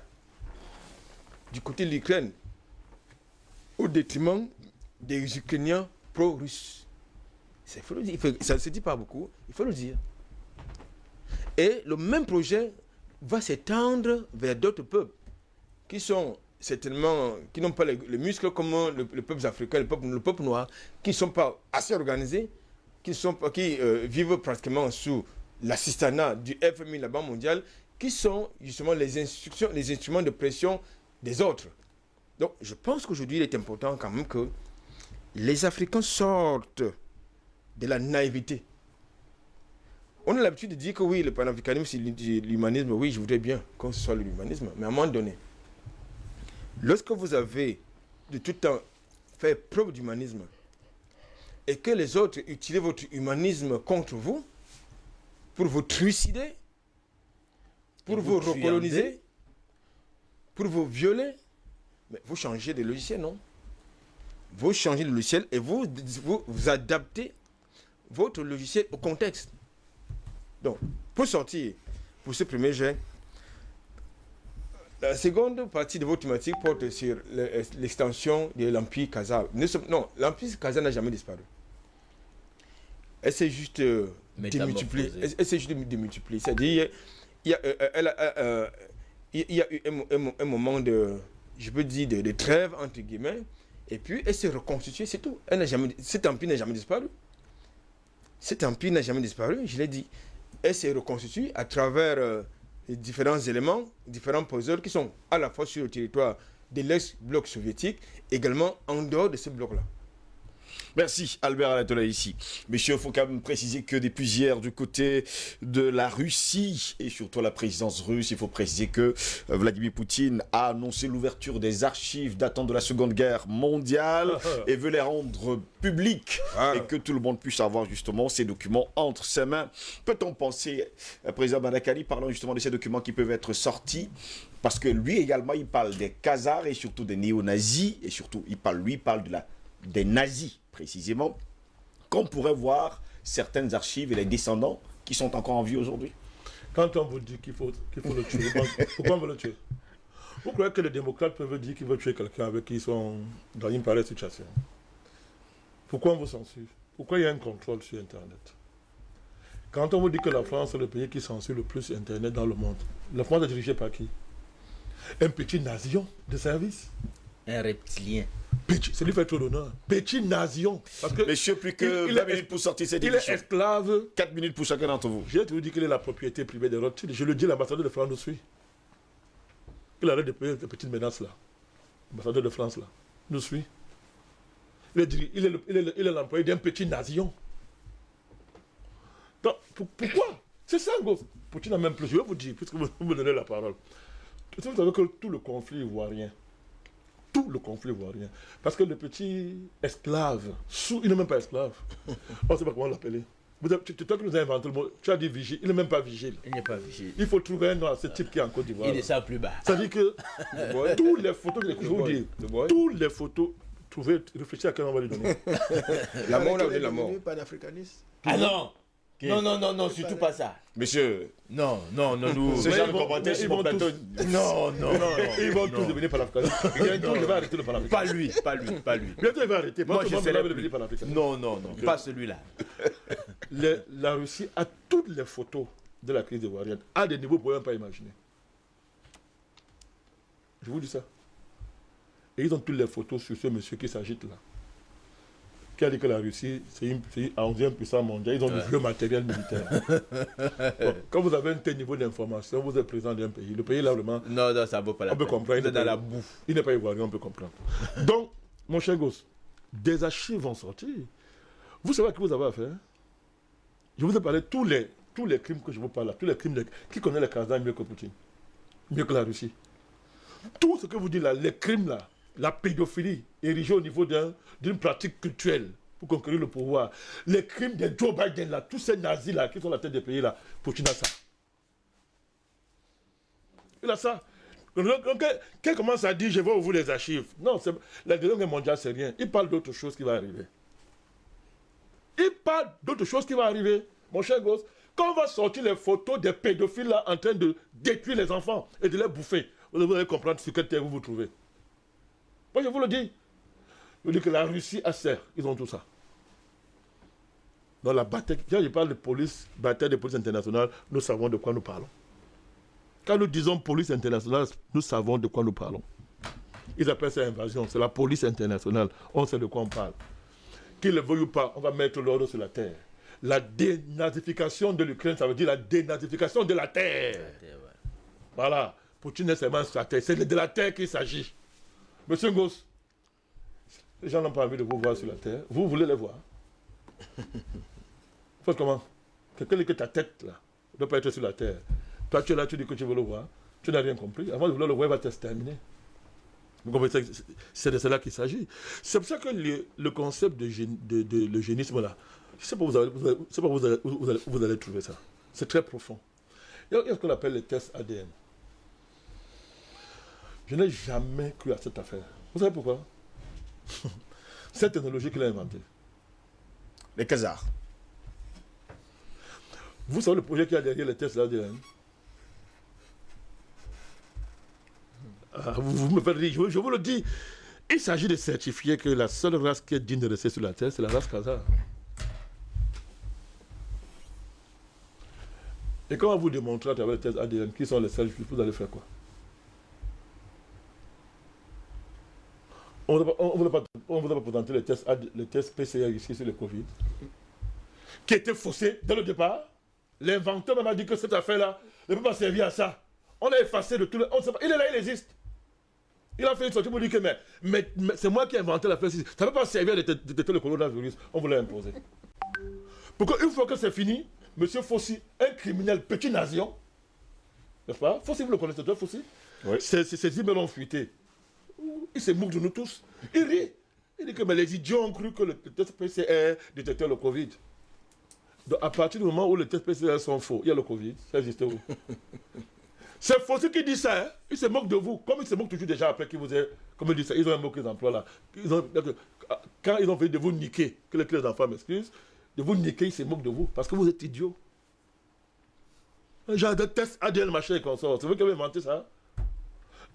du côté de l'Ukraine au détriment des Ukrainiens pro-russes. Ça ne se dit pas beaucoup, il faut le dire. Et le même projet va s'étendre vers d'autres peuples qui sont certainement, qui n'ont pas les, les muscles comme le, le peuple africain, le peuple, le peuple noir, qui ne sont pas assez organisés, qui, sont, qui euh, vivent pratiquement sous l'assistanat du FMI, la Banque mondiale, qui sont justement les instructions, les instruments de pression des autres. Donc, je pense qu'aujourd'hui, il est important quand même que les Africains sortent de la naïveté. On a l'habitude de dire que oui, le panafricanisme, c'est l'humanisme. Oui, je voudrais bien que ce soit l'humanisme. Mais à un moment donné, lorsque vous avez de tout temps fait preuve d'humanisme et que les autres utilisent votre humanisme contre vous pour vous trucider, pour vous, vous recoloniser, pour vous violer, mais vous changez de logiciel, non? Vous changez de logiciel et vous, vous, vous adaptez votre logiciel au contexte. Donc, pour sortir, pour ce premier jet, la seconde partie de votre thématique porte sur le- l'extension de l'Empire sommes- Non, l'Empire Kazakh n'a jamais disparu. Elle s'est juste euh, démultipliée. Métamorphosée. Elle, elle s'est juste dé- démultipliée. C'est-à-dire, il y a, euh, euh, elle a, euh, euh, il il y a eu un, mo- un mo- un moment de, je peux dire, de, de trêve, entre guillemets, et puis elle s'est reconstituée, c'est tout. Elle jamais, cet empire n'a jamais disparu. Cet empire n'a jamais disparu, je l'ai dit. Elle s'est reconstituée à travers euh, différents éléments, différents puzzles qui sont à la fois sur le territoire de l'ex-bloc soviétique, également en dehors de ce bloc-là. Merci Albert Alatola ici. Messieurs, il faut quand même préciser que depuis hier, du côté de la Russie et surtout la présidence russe, il faut préciser que euh, Vladimir Poutine a annoncé l'ouverture des archives datant de la Seconde Guerre mondiale *laughs* et veut les rendre publiques et que tout le monde puisse avoir justement ces documents entre ses mains. Peut-on penser, euh, président Badakali, parlant justement de ces documents qui peuvent être sortis parce que lui également, il parle des Khazars et surtout des néo-nazis et surtout, il parle, lui, il parle de la, des nazis précisément, qu'on pourrait voir certaines archives et les descendants qui sont encore en vie aujourd'hui. Quand on vous dit qu'il faut, qu'il faut le tuer, pourquoi on veut le tuer? Vous croyez que les démocrates peuvent dire qu'ils veulent tuer quelqu'un avec qui ils sont dans une pareille situation? Pourquoi on vous censure? Pourquoi il y a un contrôle sur Internet? Quand on vous dit que la France est le pays qui censure le plus Internet dans le monde, la France est dirigée par qui? Un petit nation de service Un reptilien. Petit, c'est lui qui fait trop d'honneur. Petit nation. Parce que Messieurs, plus que Il- il 20 est- minutes pour sortir cette il est esclave 4 minutes pour chacun d'entre vous. J'ai toujours dit qu'il est la propriété privée des Rothschild. Je le dis, l'ambassadeur de France nous suit. Il arrête de payer ces petites menaces là. L'ambassadeur de France là nous suit. Il est, diri- il est le- il est le- il est l'employé d'un petit. Donc, pour- pourquoi? C'est ça, gros. Poutine n'a même plus. Je vais vous dire, puisque vous vous me donnez la parole. Vous savez que tout le conflit ivoirien, tout le conflit ivoirien, parce que le petit esclave, sous, il n'est même pas esclave. *laughs* On ne sait pas comment l'appeler. Vous avez- tu- toi qui nous as inventé le mot, tu as dit vigile, il n'est même pas vigile. Il n'est pas vigile. Il faut trouver un nom à ce type qui est en Côte d'Ivoire. Il est ça plus bas. Ça veut dire que *laughs* toutes les photos, je vais vous boy. boy. toutes les photos, trouvez, réfléchissez à quel on va lui donner. *laughs* La mort, on a donné la mort. Ah non Non, non, non, non, surtout pas ça. Messieurs, Non, non, non, nous. ce genre de commentaires sur ils mon plateau. Non, non, non. Ils vont tous devenir panafricanistes. Bientôt, je vais arrêter le panafricanisme. Pas lui, pas lui, pas lui. Bientôt, il va arrêter. Moi, je va plus. devenir panafricaniste. Non, non, non, pas celui-là. *laughs* Le- la Russie a toutes les photos de la crise ivoirienne à des niveaux que vous ne pas imaginer. Je vous dis ça. Et ils ont toutes les photos sur ce monsieur qui s'agite là. Qui a dit que la Russie, c'est une, une 11e puissance mondiale. Ils ont du vieux matériel militaire. *laughs* Bon, quand vous avez un tel niveau d'information, vous êtes président d'un pays. Le pays là, vraiment, Non, non, ça vaut pas la On peut comprendre, Vous êtes dans la bouffe. il n'est pas ivoirien, on peut comprendre. *laughs* Donc, mon cher gosse, des archives vont sortir. Vous savez à qui vous avez affaire Je vous ai parlé de tous les, tous les crimes que je vous parle là, tous les crimes de, qui connaît le Kazakhstan mieux que Poutine, mieux que la Russie. Tout ce que vous dites là, les crimes là, la pédophilie érigée au niveau d'un- d'une pratique culturelle pour conquérir le pouvoir, les crimes de Joe Biden là, tous ces nazis là qui sont à la tête des pays là, Poutine a ça. Il a ça. Il commence à dire je vais ouvrir les archives, non, la Deuxième mondiale, c'est rien. Il parle d'autre chose qui va arriver. Il parle d'autre chose qui va arriver. Mon cher gosse, quand on va sortir les photos des pédophiles là en train de détruire les enfants et de les bouffer, vous allez comprendre sur quelle terre vous vous trouvez. Moi, je vous le dis. Je vous dis que la Russie a serre. Ils ont tout ça. Dans la bataille, quand je parle de police, bataille de police internationale, nous savons de quoi nous parlons. Quand nous disons police internationale, nous savons de quoi nous parlons. Ils appellent ça invasion. C'est la police internationale. On sait de quoi on parle. Qu'ils le veuillent ou pas, on va mettre l'ordre sur la terre. La dénazification de l'Ukraine, ça veut dire la dénazification de la terre. Voilà. Poutine est seulement sur la terre. C'est de la terre qu'il s'agit. Monsieur Ngoss, les gens n'ont pas envie de vous voir sur la terre. Vous voulez les voir. *laughs* Faites comment? Quelqu'un dit que ta tête, là, ne doit pas être sur la terre. Toi, tu es là, tu dis que tu veux le voir. Tu n'as rien compris. Avant de vouloir le voir, il va t'exterminer. Vous comprenez C'est de cela qu'il s'agit? C'est pour ça que le, le concept de, de, de- le génisme, là, je ne sais pas où vous allez, vous allez- vous allez, vous trouver ça. C'est très profond. Il y a il y a ce qu'on appelle les tests ADN. Je n'ai jamais cru à cette affaire. Vous savez pourquoi? *laughs* Cette technologie qu'il a inventée. Les Khazars. Vous savez le projet qu'il y a derrière les tests ADN Ah, vous, me faites rire, je, vous- le dis. Il s'agit de certifier que la seule race qui est digne de rester sur la terre, c'est la race Khazar. Et quand on vous démontrera à travers les tests ADN qui sont les seuls vous allez faire quoi? On ne vous a pas, pas présenté les tests, AD les tests PCR ici sur le Covid, qui étaient faussés dès le départ. L'inventeur même a dit que cette affaire-là ne peut pas servir à ça. On l'a effacé de tout le... on sait pas- Il est là, il existe. Il a fait une sortie pour dire que mais, mais- mais c'est moi qui ai inventé l'affaire. Ça ne peut pas servir à détecter le coronavirus. On vous l'a imposé. Pour qu'une fois que c'est fini, M. Fossi, un criminel petit nation, n'est-ce pas? Fossi, vous le connaissez, toi, Fossi? Oui. Ses, ses, ses emails ont Il se moque de nous tous. Il rit. Il dit que mais les idiots ont cru que le test PCR détectait le Covid. Donc, à partir du moment où les tests PCR sont faux, il y a le Covid, ça existe où? *laughs* C'est Fossi qui dit ça. hein. Il se moque de vous. Comme il se moque toujours déjà après qu'il vous ait. Comme il dit ça, ils ont un mot qu'ils emploient là. Ils ont- quand ils ont fait de vous niquer, que les, que les enfants m'excusent, de vous niquer, ils se moquent de vous. Parce que vous êtes idiots. Un genre de test ADN machin et consort. C'est vous qui avez inventé ça?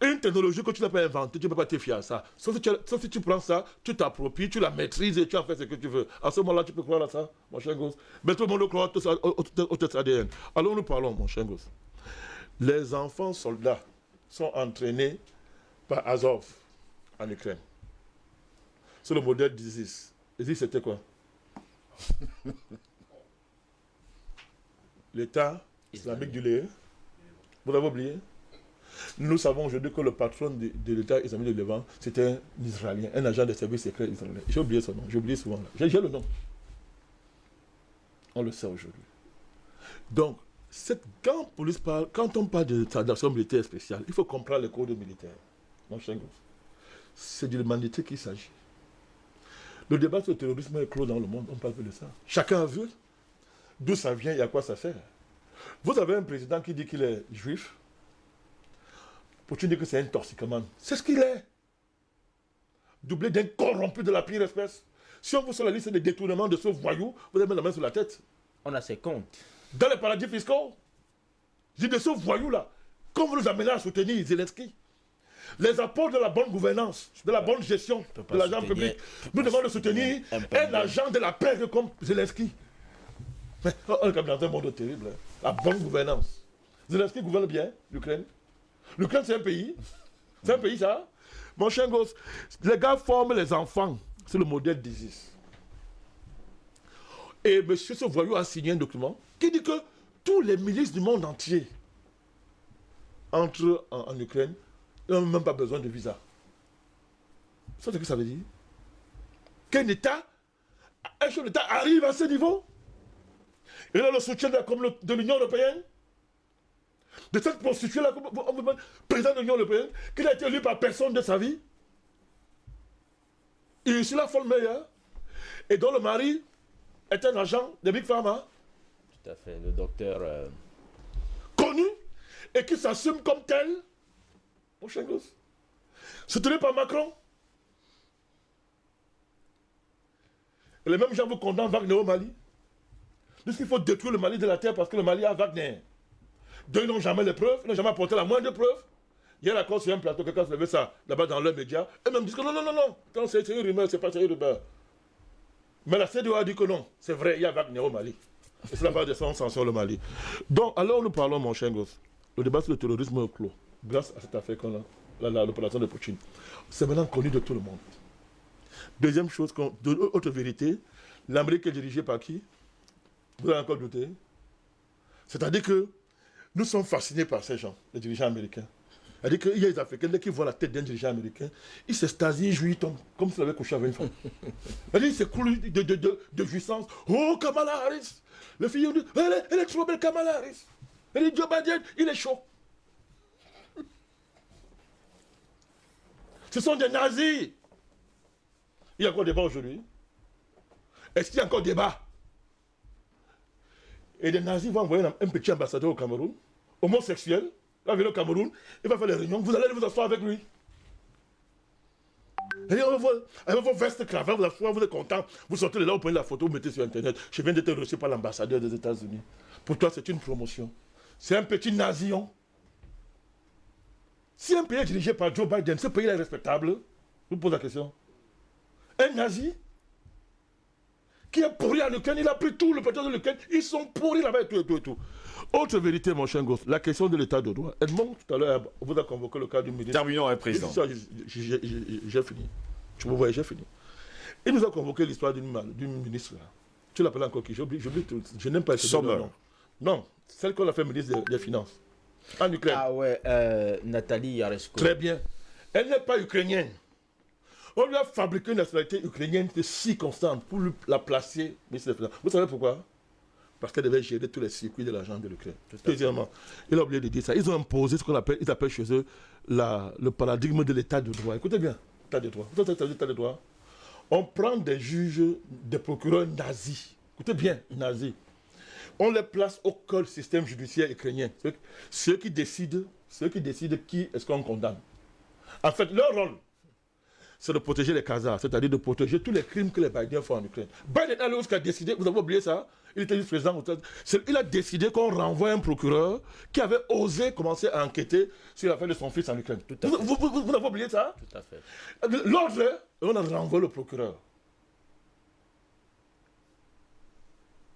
Une technologie que tu n'as pas inventée, tu ne peux pas te fier à ça. Sauf si, tu, sauf si tu prends ça, tu t'appropries, tu la maîtrises et tu en fais ce que tu veux. À ce moment-là, tu peux croire à ça, mon cher gosse. Mais tout le monde croit au, test ADN. Alors nous parlons, mon cher gosse. Les enfants soldats sont entraînés par Azov en Ukraine. C'est le modèle d'ISIS. ISIS, c'était quoi? *laughs* L'État islamique du Lé. Vous l'avez oublié? Nous savons aujourd'hui que le patron de, de l'État islamique du Levant, c'était un Israélien, un agent de service secret israélien. J'ai oublié son nom, j'ai oublié souvent. J'ai le nom. On le sait aujourd'hui. Donc, cette, quand, police parle, quand on parle de d'action militaire spéciale, il faut comprendre les codes militaires. Mon cher. C'est de l'humanité qu'il s'agit. Le débat sur le terrorisme est clos dans le monde, on parle plus de ça. Chacun a vu d'où ça vient et à quoi ça sert. Vous avez un président qui dit qu'il est juif. Poutine dit que c'est un toxicomane. C'est ce qu'il est. Doublé d'un corrompu de la pire espèce. Si on vous sur la liste des détournements de ce voyou, vous avez mis la main sur la tête. On a ses comptes. Dans les paradis fiscaux. Je dis de ce voyou-là. Quand vous nous amenez à soutenir Zelensky, les apports de la bonne gouvernance, de la bonne gestion de l'argent public, nous devons le soutenir un agent de la paix comme Zelensky. Mais on est comme dans un monde terrible. hein. La bonne gouvernance. Zelensky gouverne bien l'Ukraine. L'Ukraine, c'est un pays. C'est un pays, ça. Mon cher gosse, les gars forment les enfants. C'est le modèle d'ISIS. Et monsieur ce voyou a signé un document qui dit que tous les milices du monde entier entrent en, Ukraine. Ils n'ont même pas besoin de visa. C'est ce que ça veut dire. Qu'un État, un chef d'État arrive à ce niveau. Il a le soutien de l'Union européenne. De cette prostituée-là, comme président de l'Union européenne, qui n'a été élu par personne de sa vie. Et Ursula von Meyer, et dont le mari est un agent de Big Pharma, Tout à fait. Le docteur. euh, connu, et qui s'assume comme tel. Mon cher gosse. Soutenu par Macron. Et les mêmes gens vous condamnent Wagner au Mali. Disent qu'il faut détruire le Mali de la terre parce que le Mali a Wagner. Deux, n'ont jamais les preuves, n'ont jamais apporté la moindre preuve. Hier, encore sur un plateau, quelqu'un se levait ça là-bas dans leurs médias. Eux-mêmes disent que non, non, non, non, c'est une rumeur, c'est pas une rumeur. Mais la CDO a dit que non, c'est vrai, il y a Wagner au Mali. Et c'est la base de son sanction le Mali. Donc, alors nous parlons, mon cher gosse. Le débat sur le terrorisme est clos. Grâce à cette affaire qu'on a, l'opération de Poutine. C'est maintenant connu de tout le monde. Deuxième chose, autre vérité, l'Amérique est dirigée par qui? Vous avez encore douté C'est-à-dire que nous sommes fascinés par ces gens, les dirigeants américains. C'est-à-dire qu'il y a des Africains, dès qu'ils voient la tête d'un dirigeant américain, ils s'extasient, ils jouissent, tombent, comme s'ils avaient couché avec une femme. *laughs* C'est-à-dire qu'ils s'écoulent de, de, de, de jouissance. Oh, Kamala Harris Le fille dit, elle est, elle est trop belle, Kamala Harris Elle dit, Joe Biden, il est chaud. Ce sont des nazis. Il y a encore débat aujourd'hui. Est-ce qu'il y a encore débat? Et des nazis vont envoyer un, petit ambassadeur au Cameroun, homosexuel, va venir au Cameroun, il va faire les réunions, vous allez vous asseoir avec lui. Va avec vos vestes cravate, vous asseoir, vous êtes content, vous sortez de là, vous prenez la photo, vous mettez sur Internet. Je viens d'être reçu par l'ambassadeur des États-Unis. Pour toi, c'est une promotion. C'est un petit nazion. Si un pays est dirigé par Joe Biden, ce pays est respectable, je vous pose la question. Un nazi qui est pourri en Ukraine, il a pris tout le pétrole de l'Ukraine, ils sont pourris là-bas et tout et tout et tout. Autre vérité, mon cher Goss, la question de l'état de droit. Edmond, tout à l'heure, vous a convoqué le cas du ministre. Terminons, hein, président. J'ai- fini. Tu me voyais, j'ai fini. Il nous a convoqué l'histoire d'une ministre. là. Tu l'appelles encore qui? J'oublie, j'oublie tout. Je n'aime pas ce nom. Non, celle qu'on a fait ministre des, des Finances. En Ukraine. Ah ouais, euh, Nathalie Yaresko. Très bien. Elle n'est pas ukrainienne. On lui a fabriqué une nationalité ukrainienne de circonstance pour la placer. Vous savez pourquoi? Parce qu'elle devait gérer tous les circuits de l'argent de l'Ukraine. Deuxièmement, il a oublié de dire ça. Ils ont imposé ce qu'on appelle, ils appellent chez eux la- le paradigme de l'état de droit. Écoutez bien, état de droit. Vous savez ce que ça veut dire, état de droit? On prend des juges, des procureurs nazis. Écoutez bien, nazis. On les place au col système judiciaire ukrainien. Ceux qui décident, ceux qui décident qui est-ce qu'on condamne? En fait, leur rôle, c'est de protéger les Khazars, c'est-à-dire de protéger tous les crimes que les Bidens font en Ukraine. Biden a a décidé, vous avez oublié ça Il était juste président. Il a décidé qu'on renvoie un procureur qui avait osé commencer à enquêter sur l'affaire de son fils en Ukraine. à vous, fait. vous- vous- vous avez oublié ça? Tout à fait. L'ordre, on a renvoyé le procureur.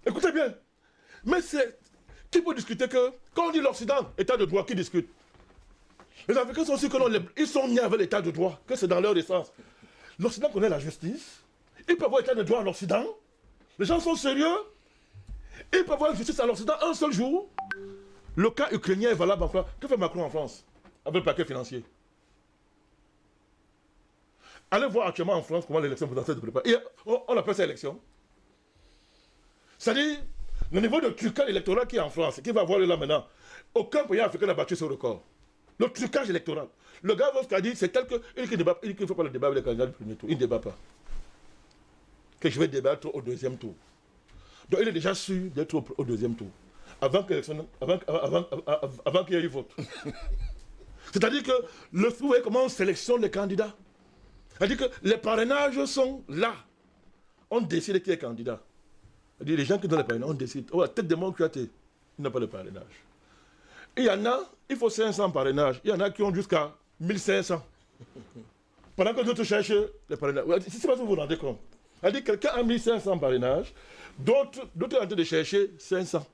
Écoutez bien. Mais c'est. Qui peut discuter que. Quand on dit l'Occident, état de droit, qui discute? Les Africains sont sûrs que non, ils sont nés avec l'état de droit, que c'est dans leur essence. L'Occident connaît la justice. Ils peuvent avoir l'état de droit en Occident. Les gens sont sérieux. Ils peuvent avoir justice en Occident un seul jour. Le cas ukrainien est valable en France. Que fait Macron en France Avec le paquet financier? Allez voir actuellement en France comment l'élection présidentielle se prépare. On appelle ça élection. C'est-à-dire, le niveau de trucage électoral qui est en France, qui va avoir là maintenant, aucun pays africain n'a battu ce record. Le trucage électoral. Le gars a dit, c'est tel que. Il débat- ne faut pas le débat avec les candidats du premier tour. Il ne débat pas. Que je vais débattre au deuxième tour. Donc il est déjà sûr d'être au, deuxième tour. Avant qu'il y ait eu vote. *laughs* C'est-à-dire que le vous voyez comment on sélectionne les candidats. C'est-à-dire que les parrainages sont là. On décide qui est candidat. Les gens qui donnent les parrainages, on décide. Oh, tête de mon il n'a pas de parrainage. Il y en a, il faut 500 parrainages. Il y en a qui ont jusqu'à 1500. Pendant que d'autres cherchent les parrainages. Ne sais pas si vous vous rendez compte. C'est-à-dire que quelqu'un a 1500 parrainages, d'autres sont en train de chercher 500.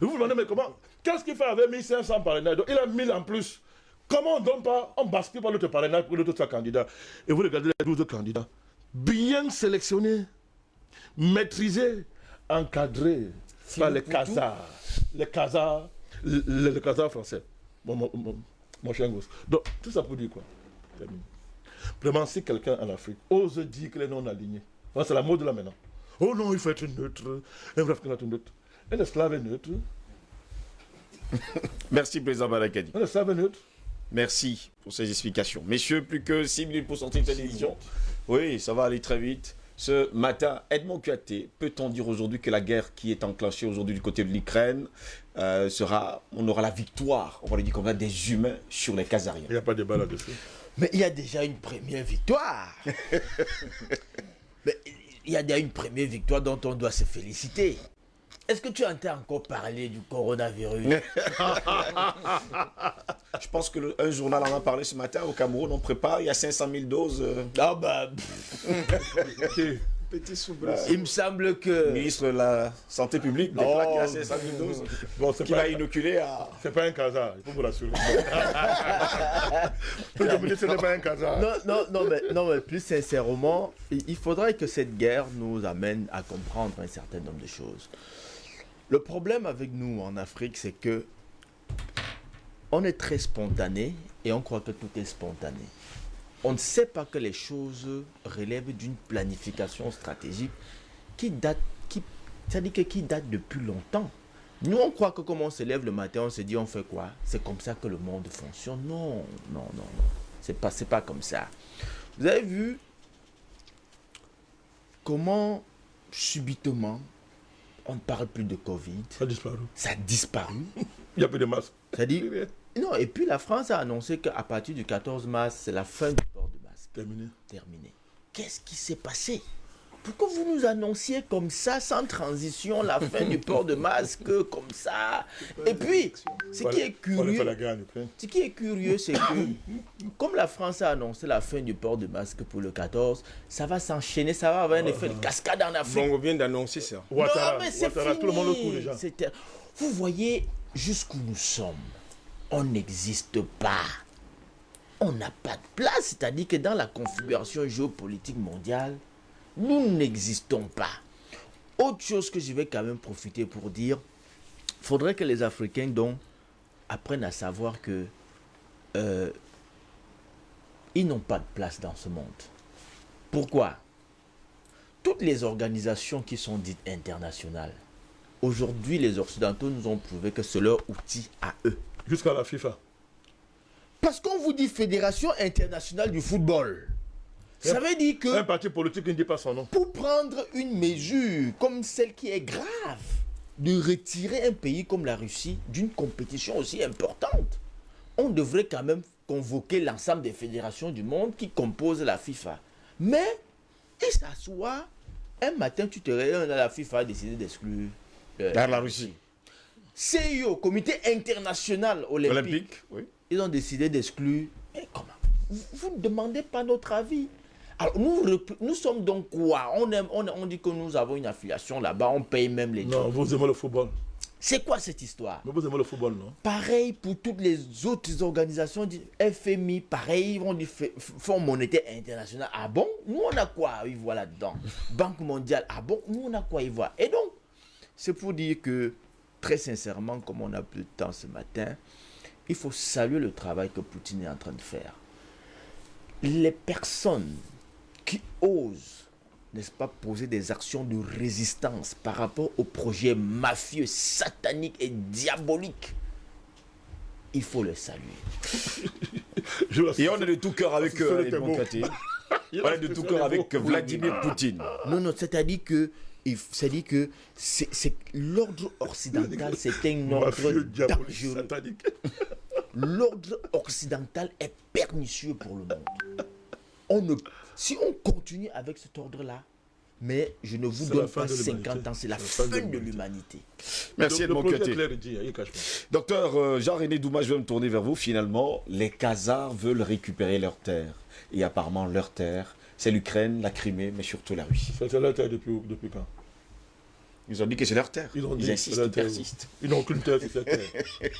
Et vous vous demandez, mais comment Qu'est-ce qu'il fait avec 1500 parrainages? Donc, Il a 1000 en plus. Comment on donne pas, on bascule par l'autre parrainage pour que l'autre candidat Et vous regardez les 12 candidats, bien sélectionnés, maîtrisés, encadrés par les Khazars, les Les, les Khazars français. Mon, mon, mon, gosse. Donc, tout ça pour dire quoi? Termine. Vraiment, si quelqu'un en Afrique ose dire qu'il est non aligné, voilà, c'est la mode là maintenant. Oh non, il faut être neutre. Un Africain doit être neutre. Un esclave est neutre. *laughs* Merci, président Barakadi. Un esclave est neutre. Merci pour ces explications. Messieurs, plus que 6 minutes pour sortir de cette émission. Oui, ça va aller très vite. Ce matin, Edmond Kuaté, peut-on dire aujourd'hui que la guerre qui est enclenchée aujourd'hui du côté de l'Ukraine euh, sera, on aura la victoire, on va le dire comme ça, des humains sur les Kazariens Il n'y a pas de débat là-dessus. Mais il y a déjà une première victoire. *laughs* Mais il y a déjà une première victoire dont on doit se féliciter. Est-ce que tu entends encore parler du coronavirus *laughs* Je pense qu'un journal en a parlé ce matin au Cameroun, on prépare, il y a 500 000 doses. euh, Ah bah. Petit soubresaut. il me semble le que... ministre de la Santé publique déclare Oh. qu'il y a 500 000 doses Bon, pas, va inoculer à... c'est pas un casar, il faut vous rassurer. Je me dis, ce n'est pas un casar. Non, non, non, mais, non, mais plus sincèrement, il faudrait que cette guerre nous amène à comprendre un certain nombre de choses. Le problème avec nous en Afrique, c'est que on est très spontané et on croit que tout est spontané. On ne sait pas que les choses relèvent d'une planification stratégique qui date, qui, c'est-à-dire qui date depuis longtemps. Nous, on croit que comme on se lève le matin, on se dit on fait quoi? C'est comme ça que le monde fonctionne. Non, non, non, non. C'est pas, pas comme ça. Vous avez vu comment subitement on ne parle plus de Covid. Ça a disparu. Ça a disparu. Il n'y a plus de masque. C'est-à-dire, non, et puis la France a annoncé qu'à partir du 14 mars, c'est la fin du port de masque. Terminé. Terminé. Qu'est-ce qui s'est passé? Pourquoi vous nous annonciez comme ça, sans transition, la fin du port de masque, comme ça Et puis, ce qui est curieux, ce qui est curieux, c'est que, comme la France a annoncé la fin du port de masque pour le 14, ça va s'enchaîner, ça va avoir un effet de cascade en Afrique. Bon, on vient d'annoncer ça. Ouattara, non, mais c'est fini. tout le monde le court déjà. C'était- Vous voyez jusqu'où nous sommes. On n'existe pas. On n'a pas de place. C'est-à-dire que dans la configuration géopolitique mondiale, nous n'existons pas. Autre chose que je vais quand même profiter pour dire, faudrait que les Africains donc apprennent à savoir que euh, ils n'ont pas de place dans ce monde. Pourquoi? Toutes les organisations qui sont dites internationales, aujourd'hui les Occidentaux nous ont prouvé que c'est leur outil à eux. Jusqu'à la FIFA. Parce qu'on vous dit Fédération internationale du football. Ça veut dire que Un parti politique ne dit pas son nom. pour prendre une mesure comme celle qui est grave, de retirer un pays comme la Russie d'une compétition aussi importante, on devrait quand même convoquer l'ensemble des fédérations du monde qui composent la FIFA. Mais il s'assoit, un matin tu te réveilles, la FIFA a décidé d'exclure euh, la Russie. CIO, Comité international olympique, Olympique, oui. ils ont décidé d'exclure. Mais comment? Vous ne demandez pas notre avis. Alors, nous, nous sommes donc quoi? On, aime, on, on dit que nous avons une affiliation là-bas, on paye même les Non, jobs. vous aimez le football. C'est quoi cette histoire? Mais vous aimez le football, non? Pareil pour toutes les autres organisations du FMI, pareil, ils vont du Fonds monétaire international. Ah bon? Nous, on a quoi à y voir là-dedans? *laughs* Banque mondiale, ah bon? Nous, on a quoi à y voir? Et donc, c'est pour dire que, très sincèrement, comme on a plus de temps ce matin, il faut saluer le travail que Poutine est en train de faire. Les personnes qui osent, n'est-ce pas, poser des actions de résistance par rapport au projet mafieux, satanique et diabolique, il faut le saluer. *laughs* Et on est de tout cœur avec euh, *laughs* On est de tout cœur avec. Vladimir Poutine. Non, non, c'est-à-dire que, c'est-à-dire que c'est, l'ordre occidental, *laughs* c'est un ordre dangereux. L'ordre occidental est pernicieux pour le monde. On ne, si on continue avec cet ordre-là, mais je ne vous C'est donne pas de 50 l'humanité. ans, c'est la C'est la fin de l'humanité. Merci le Edmond pas. Docteur euh, Jean-René Douma, je vais me tourner vers vous. Finalement, les Khazars veulent récupérer leurs terres. Et apparemment, leurs terres, c'est l'Ukraine, la Crimée, mais surtout la Russie. C'est la terre depuis, depuis quand? Ils ont dit que c'est leur terre. Ils ont dit Ils que insistent, c'est leur ils terre. persistent. Ils n'ont aucune terre sur cette terre. *laughs*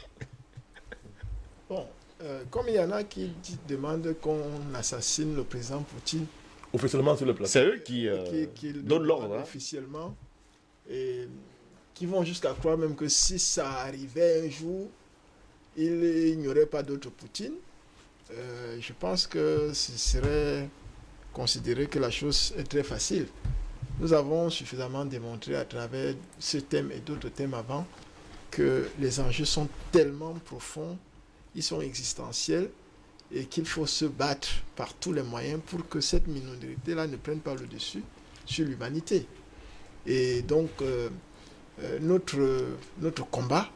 Euh, comme il y en a qui dit- demandent qu'on assassine le président Poutine, Officiellement sur le plateau. C'est eux qui, euh, qui, qui le donnent l'ordre. hein. officiellement, et qui vont jusqu'à croire même que si ça arrivait un jour, il n'y aurait pas d'autre Poutine. Euh, je pense que ce serait considérer que la chose est très facile. Nous avons suffisamment démontré à travers ce thème et d'autres thèmes avant que les enjeux sont tellement profonds, ils sont existentiels et qu'il faut se battre par tous les moyens pour que cette minorité-là ne prenne pas le dessus sur l'humanité. Et donc, euh, euh, notre, notre combat,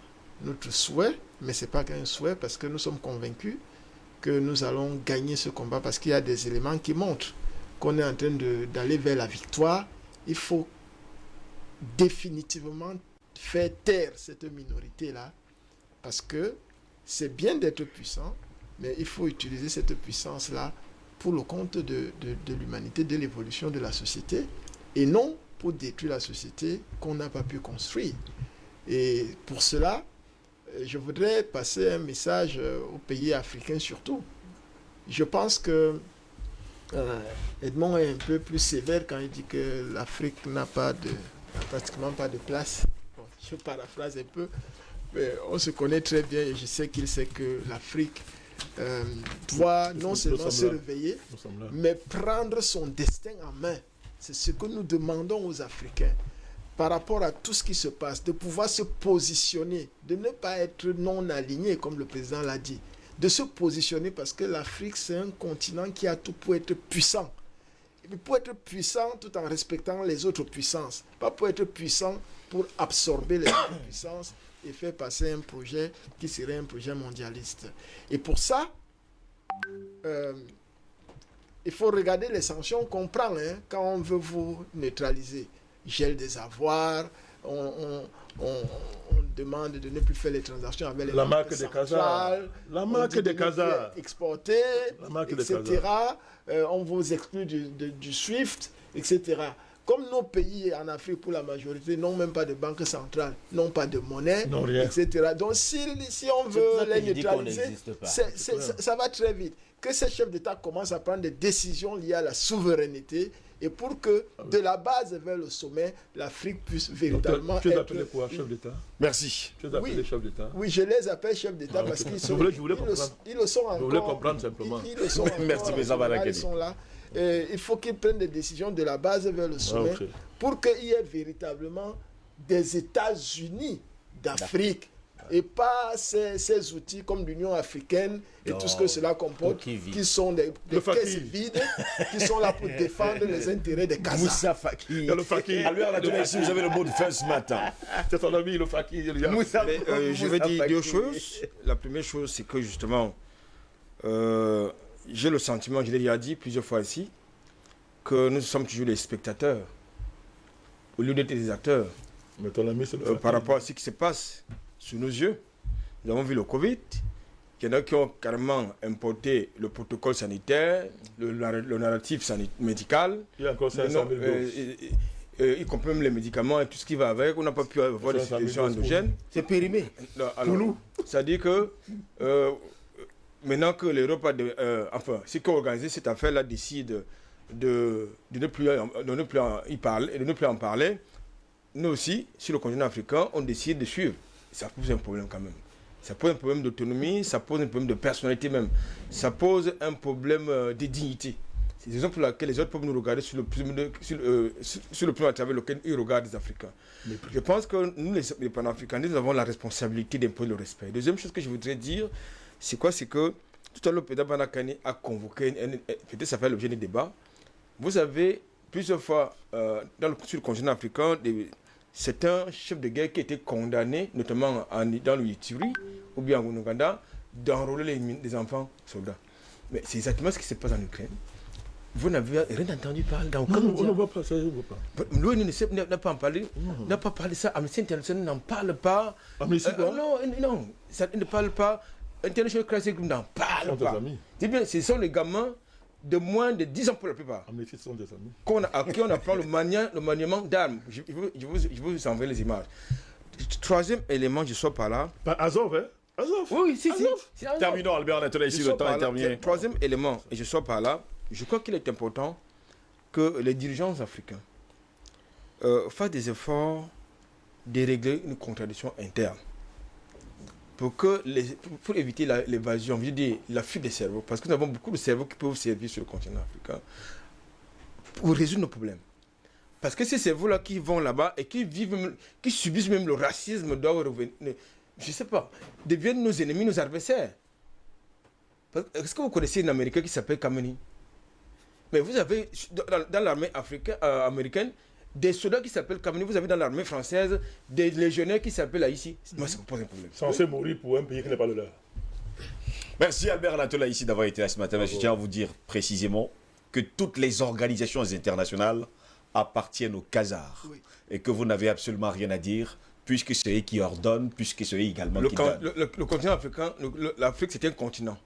notre souhait, mais ce n'est pas qu'un souhait parce que nous sommes convaincus que nous allons gagner ce combat parce qu'il y a des éléments qui montrent qu'on est en train d'aller vers la victoire. Il faut définitivement faire taire cette minorité-là parce que c'est bien d'être puissant, mais il faut utiliser cette puissance-là pour le compte de, l'humanité, de l'évolution de la société, et non pour détruire la société qu'on n'a pas pu construire. Et pour cela, euh, je voudrais passer un message euh, aux pays africains surtout. Je pense que euh, Edmond est un peu plus sévère quand il dit que l'Afrique n'a pas de, pratiquement pas de place. Je paraphrase un peu. Mais on se connaît très bien et je sais qu'il sait que l'Afrique euh, doit non seulement se réveiller, mais prendre son destin en main. C'est ce que nous demandons aux Africains par rapport à tout ce qui se passe, de pouvoir se positionner, de ne pas être non aligné, comme le président l'a dit, de se positionner parce que l'Afrique, c'est un continent qui a tout pour être puissant. Et puis pour être puissant tout en respectant les autres puissances, pas pour être puissant pour absorber les autres *coughs* puissances et faire passer un projet qui serait un projet mondialiste. Et pour ça, euh, il faut regarder les sanctions qu'on prend hein, quand on veut vous neutraliser. Gel des avoirs, on, on- on- on demande de ne plus faire les transactions avec les La marque centrales, Khazars. La marque de Khazars. Exporter, La marque des etc. Euh, on vous exclut du, de- du SWIFT, etc. Comme nos pays en Afrique, pour la majorité, n'ont même pas de banque centrale, n'ont pas de monnaie, Non, etc. Donc, si, si on veut ça les je neutraliser, ça, ça va très vite. Que ces chefs d'État commencent à prendre des décisions liées à la souveraineté et pour que, de la base vers le sommet, l'Afrique puisse Donc, véritablement Tu es être... appelé quoi, chef d'État? Merci. Tu es appelé Oui. chef d'État? Oui, je les appelle chefs d'État Ah, parce qu'ils Je sont, voulais- je voulais ils, le, comprendre. ils le sont encore. Je voulais comprendre simplement. Ils, ils le sont *laughs* encore. Merci, président Voilà, Barakani. Ils sont là. Et il faut qu'ils prennent des décisions de la base vers le sommet ok. pour qu'il y ait véritablement des États-Unis d'Afrique et pas ces, ces outils comme l'Union africaine et tout ce que Oh, cela comporte, qui sont des, des caisses vides, qui sont là pour *laughs* défendre les intérêts des Kazakhs. Moussa Faki. Il y a le fakir. Albert Latour, ici, vous avez le mot de fin ce matin. C'est ton ami, le a- Moussa, Mais, euh, je vais dire deux Faki. choses. La première chose, c'est que justement, euh, j'ai le sentiment, je l'ai déjà dit plusieurs fois ici, que nous sommes toujours les spectateurs au lieu d'être des acteurs Mais ton ami, c'est le euh, par rapport à ce qui se passe sous nos yeux. Nous avons vu le Covid. Il y en a qui ont carrément importé le protocole sanitaire, le, nar- le narratif sanit- médical, Il y a encore le 500 nom- 000 euh, doses. et y compris même les médicaments et tout ce qui va avec. On n'a pas pu avoir des 500 000 situations doses pour endogènes. C'est périmé. Alors, C'est-à-dire que euh, maintenant que l'Europe a, de- euh, enfin, ceux qui ont organisé cette affaire-là décide de, de ne plus, en- de ne plus en, y parler, de ne plus en parler, nous aussi, sur le continent africain, on décide de suivre. Ça pose un problème quand même. Ça pose un problème d'autonomie, ça pose un problème de personnalité même. Ça pose un problème euh, de dignité. C'est la raison pour laquelle les autres peuvent nous regarder sur le, de- sur, euh, sur- sur le plan à travers lequel ils regardent les Africains. Je pense que nous, les, les panafricanistes, nous avons la responsabilité d'imposer le respect. Deuxième chose que je voudrais dire, c'est quoi C'est que tout à l'heure, président Banakani a convoqué, peut-être ça fait l'objet des débats. Vous avez plusieurs fois, euh, dans le, sur le continent africain, certains chefs de guerre qui étaient condamnés, notamment en, dans le Ituri ou bien en Ouganda, d'enrôler les, enfants soldats. Mais c'est exactement ce qui se passe en Ukraine. Vous n'avez rien entendu parler dans aucun Non, on ne voit pas ça, on ne voit pas. L'ONU n'a pas en parlé, n'a pas parlé de ça. Amnesty International n'en parle pas. Amnesty Euh, non, non, ça ne parle pas. International Crisis Group n'en Ce parle pas. bien, ce sont les gamins de moins de 10 ans pour la plupart, Amnesty sont des amis. a- à qui on apprend le, mania- le maniement d'armes. Je, je vous- je vous, je vous enverrai les images. Troisième élément, je sors par là. Pas Azov, hein Azov. Oui, si, si. Azov. un Terminons, Albert Latour, Je ici, le temps par est terminé. Troisième élément, et je sors par là, je crois qu'il est important que les dirigeants africains euh, fassent des efforts de régler une contradiction interne. Pour, que pour, éviter l'évasion, je veux la fuite des cerveaux, parce que nous avons beaucoup de cerveaux qui peuvent servir sur le continent africain pour résoudre nos problèmes. Parce que ces cerveaux-là qui vont là-bas et qui vivent, qui subissent même le racisme, doivent revenir, je sais pas, deviennent nos ennemis, nos adversaires. Est-ce que vous connaissez un Américain qui s'appelle Kameni? Mais vous avez dans, dans l'armée africaine, euh, américaine des soldats qui s'appellent Kameni. Vous avez dans l'armée française des légionnaires qui s'appellent Haïti. Moi, ça me pose un problème. Censé mourir pour un pays qui n'est pas le leur. Merci Albert Latola ici d'avoir été là ce matin. Je tiens à vous dire précisément que toutes les organisations internationales appartiennent aux Khazars Oui. et que vous n'avez absolument rien à dire puisque c'est eux qui ordonnent, puisque c'est eux également Le, qui donnent. le- le- le continent africain, l'Afrique, c'est un continent.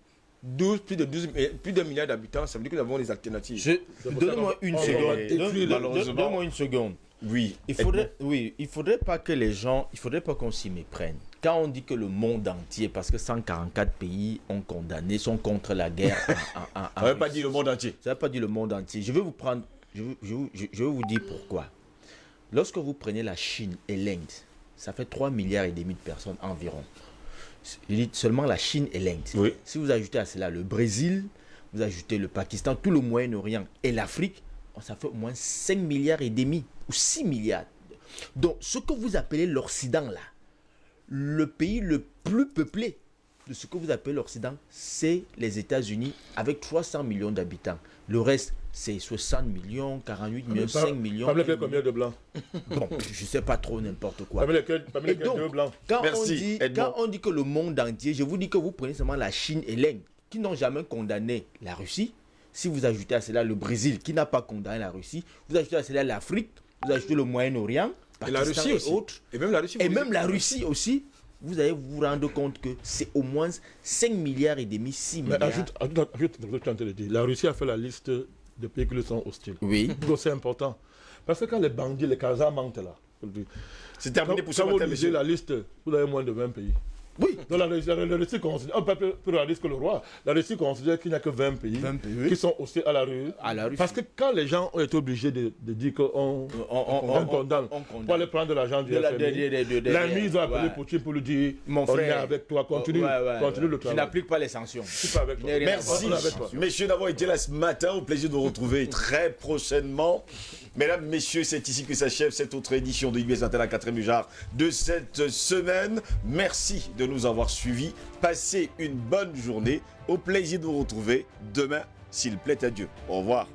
12, plus de 12, mi- plus d'un milliard d'habitants, ça veut dire que nous avons des alternatives. Ça qu'on- une on seconde. Donne-. Donne-moi une seconde. Oui. Il faudrait, oui, il faudrait pas que les gens, il faudrait pas qu'on s'y méprenne. Quand on dit que le monde entier, parce que 144 pays ont condamné, sont contre la guerre en, en- en- en On n'avait pas dit le monde entier. Ça n'a pas dit le monde entier. Je vais vous prendre, je- je vais vous dire pourquoi. Lorsque vous prenez la Chine et l'Inde, ça fait 3 milliards et demi de personnes environ. Je dis seulement la Chine et l'Inde. Oui. Si vous ajoutez à cela le Brésil, vous ajoutez le Pakistan, tout le Moyen-Orient et l'Afrique, ça fait au moins 5 milliards et demi ou 6 milliards. Donc, ce que vous appelez l'Occident là, le pays le plus peuplé de ce que vous appelez l'Occident, c'est les États-Unis avec 300 millions d'habitants. Le reste, c'est 60 millions, 48 millions, 5 millions. Parmi lesquels combien de blancs *laughs* Bon, je sais pas trop n'importe quoi. Parmi lesquels, deux blancs Quand, on Merci, dit, Edmond. quand on dit que le monde entier, je vous dis que vous prenez seulement la Chine et l'Inde, qui n'ont jamais condamné la Russie. Si vous ajoutez à cela le Brésil, qui n'a pas condamné la Russie, vous ajoutez à cela l'Afrique, vous ajoutez le Moyen-Orient, Et la Russie et aussi. autres, Et même la Russie. et vous même la Russie aussi, vous allez vous rendre compte que c'est au moins 5 milliards et demi, 6 Mais milliards. ajoute, ajoute, ajoute dire. La Russie a fait la liste des pays qui lui sont hostiles. Oui. C'est important. Parce que quand les bandits, les Kazans mentent là. C'est terminé pour quand vous lisez la liste, vous avez moins de 20 pays. Oui. Donc la, Russie- la, la Russie considère, un peuple plus réaliste que le roi, la Russie considère qu'il n'y a que 20 pays, 20 pays, oui. qui sont hostiles à la rue. À la. Parce que quand les gens ont été obligés de, de dire qu'on On- on- on, on- condamne, on condamne. pour aller prendre de l'argent du De la- FMI, de- de- de- de- la de- nuit, ils ont appelé. Poutine pour lui dire Mon on est frère. avec toi, continue, Ouais, ouais, continue ouais. le Je travail. n'applique pas les sanctions. Je suis pas avec toi. à Merci, messieurs, d'avoir été là ce matin. Au plaisir de vous retrouver *laughs* très prochainement. Mesdames, messieurs, c'est ici que s'achève cette autre édition de IBS 21 4 genre de cette semaine. Merci nous avoir suivis. Passez une bonne journée. Au plaisir de vous retrouver demain, s'il plaît à Dieu. Au revoir.